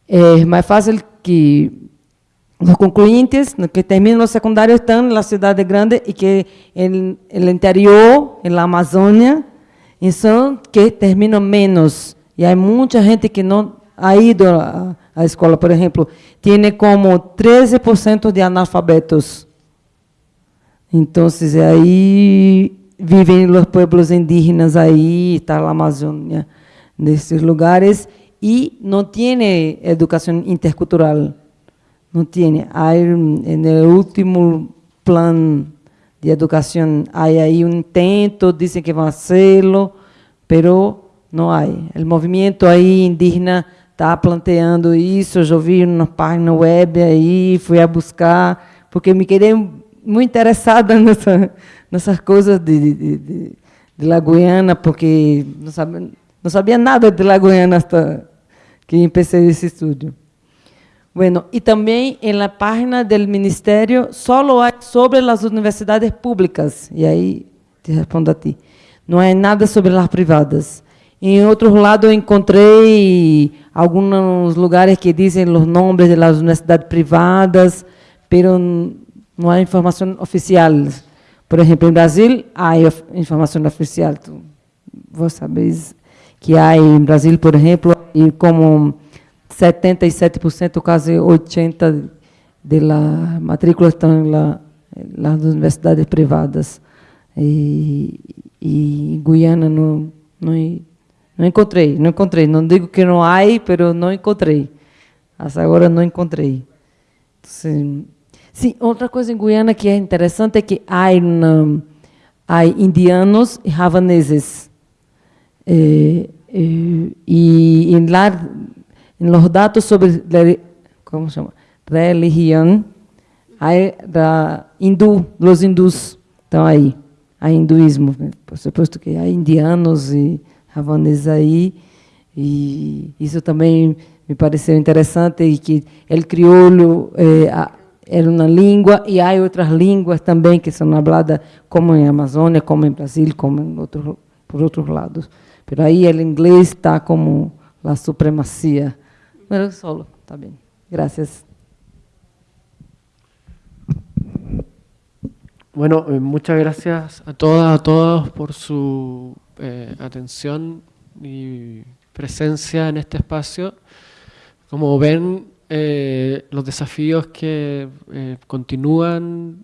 S7: é mais fácil que os concluintes que terminam o secundário estão na cidade grande e que no interior, na Amazônia, são que terminam menos. E há muita gente que não ha ido à escola, por exemplo, tem como 13% de analfabetos. Então, aí vivem os pueblos indígenas aí, está na Amazônia, nesses lugares, e não tem educação intercultural. Não tem. Há, no último plano de educação, há aí um intento, dizem que vão fazê-lo, pero não há. O movimento aí indígena está planteando isso, eu vi na página web aí, fui a buscar, porque me queriam muito interessada nessa, nessas coisas de, de, de, de La Guiana, porque não sabia, não sabia nada de La Guiana hasta que empecé esse estudo. Bueno, e também na página do Ministério só há sobre as universidades públicas, e aí te respondo a ti. Não há nada sobre as privadas. Em outro lado, eu encontrei alguns lugares que dizem os nomes das universidades privadas, pero não há informação oficial. Por exemplo, em Brasil, há informação oficial. Tu, vos sabes que há em Brasil, por exemplo, e como 77%, quase 80% das matrículas estão nas universidades privadas. E, e em Guiana não, não, não encontrei, não encontrei. Não digo que não há, mas não encontrei. Até agora não encontrei. Então, Sim, outra coisa em Guiana que é interessante é que há, há indianos e javaneses. É, é, e, e lá en los datos sobre ¿cómo se llama? religión, hay hindú, los hindús están ahí, hay hinduismo, por supuesto que hay indianos y japoneses ahí, y eso también me pareceu interessante e que o crioulo é, era uma língua e há outras línguas também que são faladas como em Amazônia, como em Brasil, como em outro, por outros lados. Pero aí o inglês está como a supremacia. Mas solo, está bem. Gracias.
S2: Bueno, eh, muchas gracias a todas, a todos por su eh, atención y presencia en este espacio. Como ven, eh, los desafíos que continúan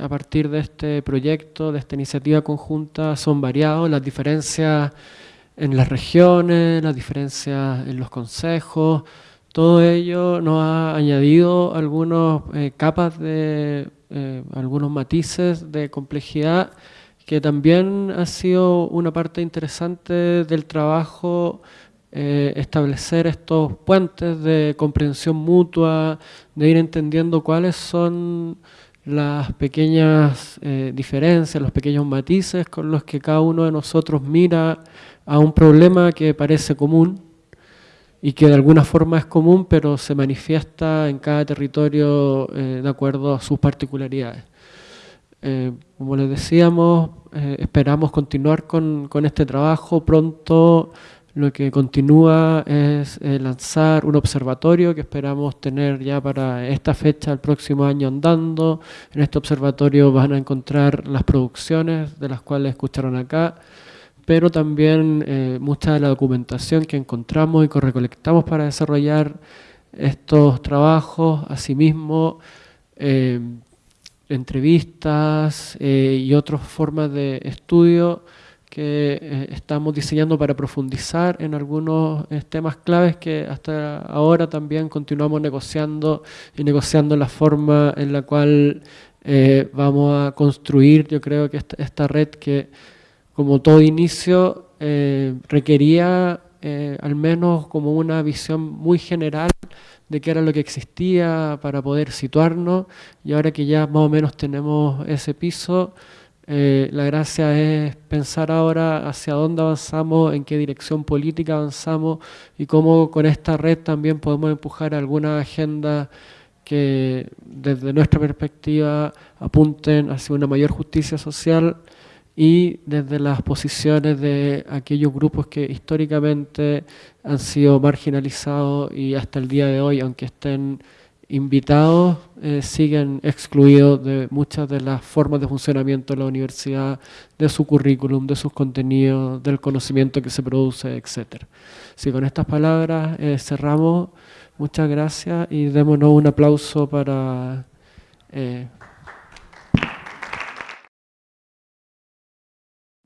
S2: a partir de este proyecto, de esta iniciativa conjunta, son variados. Las diferencias en las regiones, las diferencias en los consejos, todo ello nos ha añadido algunas capas de, algunos matices de complejidad que también ha sido una parte interesante del trabajo eh, establecer estos puentes de comprensión mutua, de ir entendiendo cuáles son las pequeñas eh, diferencias, los pequeños matices con los que cada uno de nosotros mira a un problema que parece común y que de alguna forma es común, pero se manifiesta en cada territorio eh, de acuerdo a sus particularidades. como les decíamos, esperamos continuar con, con este trabajo pronto lo que continúa es eh, lanzar un observatorio que esperamos tener ya para esta fecha, el próximo año andando. En este observatorio van a encontrar las producciones de las cuales escucharon acá, pero también eh, mucha de la documentación que encontramos y que recolectamos para desarrollar estos trabajos, asimismo eh, entrevistas y otras formas de estudio que eh, estamos diseñando para profundizar en algunos eh, temas claves que hasta ahora también continuamos negociando y negociando la forma en la cual eh, vamos a construir, yo creo que esta, red que como todo inicio requería al menos como una visión muy general de qué era lo que existía para poder situarnos. Y ahora que ya más o menos tenemos ese piso, eh, la gracia es pensar ahora hacia dónde avanzamos, en qué dirección política avanzamos y cómo con esta red también podemos empujar alguna agenda que desde nuestra perspectiva apunten hacia una mayor justicia social y desde las posiciones de aquellos grupos que históricamente han sido marginalizados y hasta el día de hoy, aunque estén invitados eh, siguen excluidos de muchas de las formas de funcionamiento de la universidad, de su currículum, de sus contenidos, del conocimiento que se produce, etc. Si con estas palabras eh, cerramos, muchas gracias y démonos un aplauso para, eh,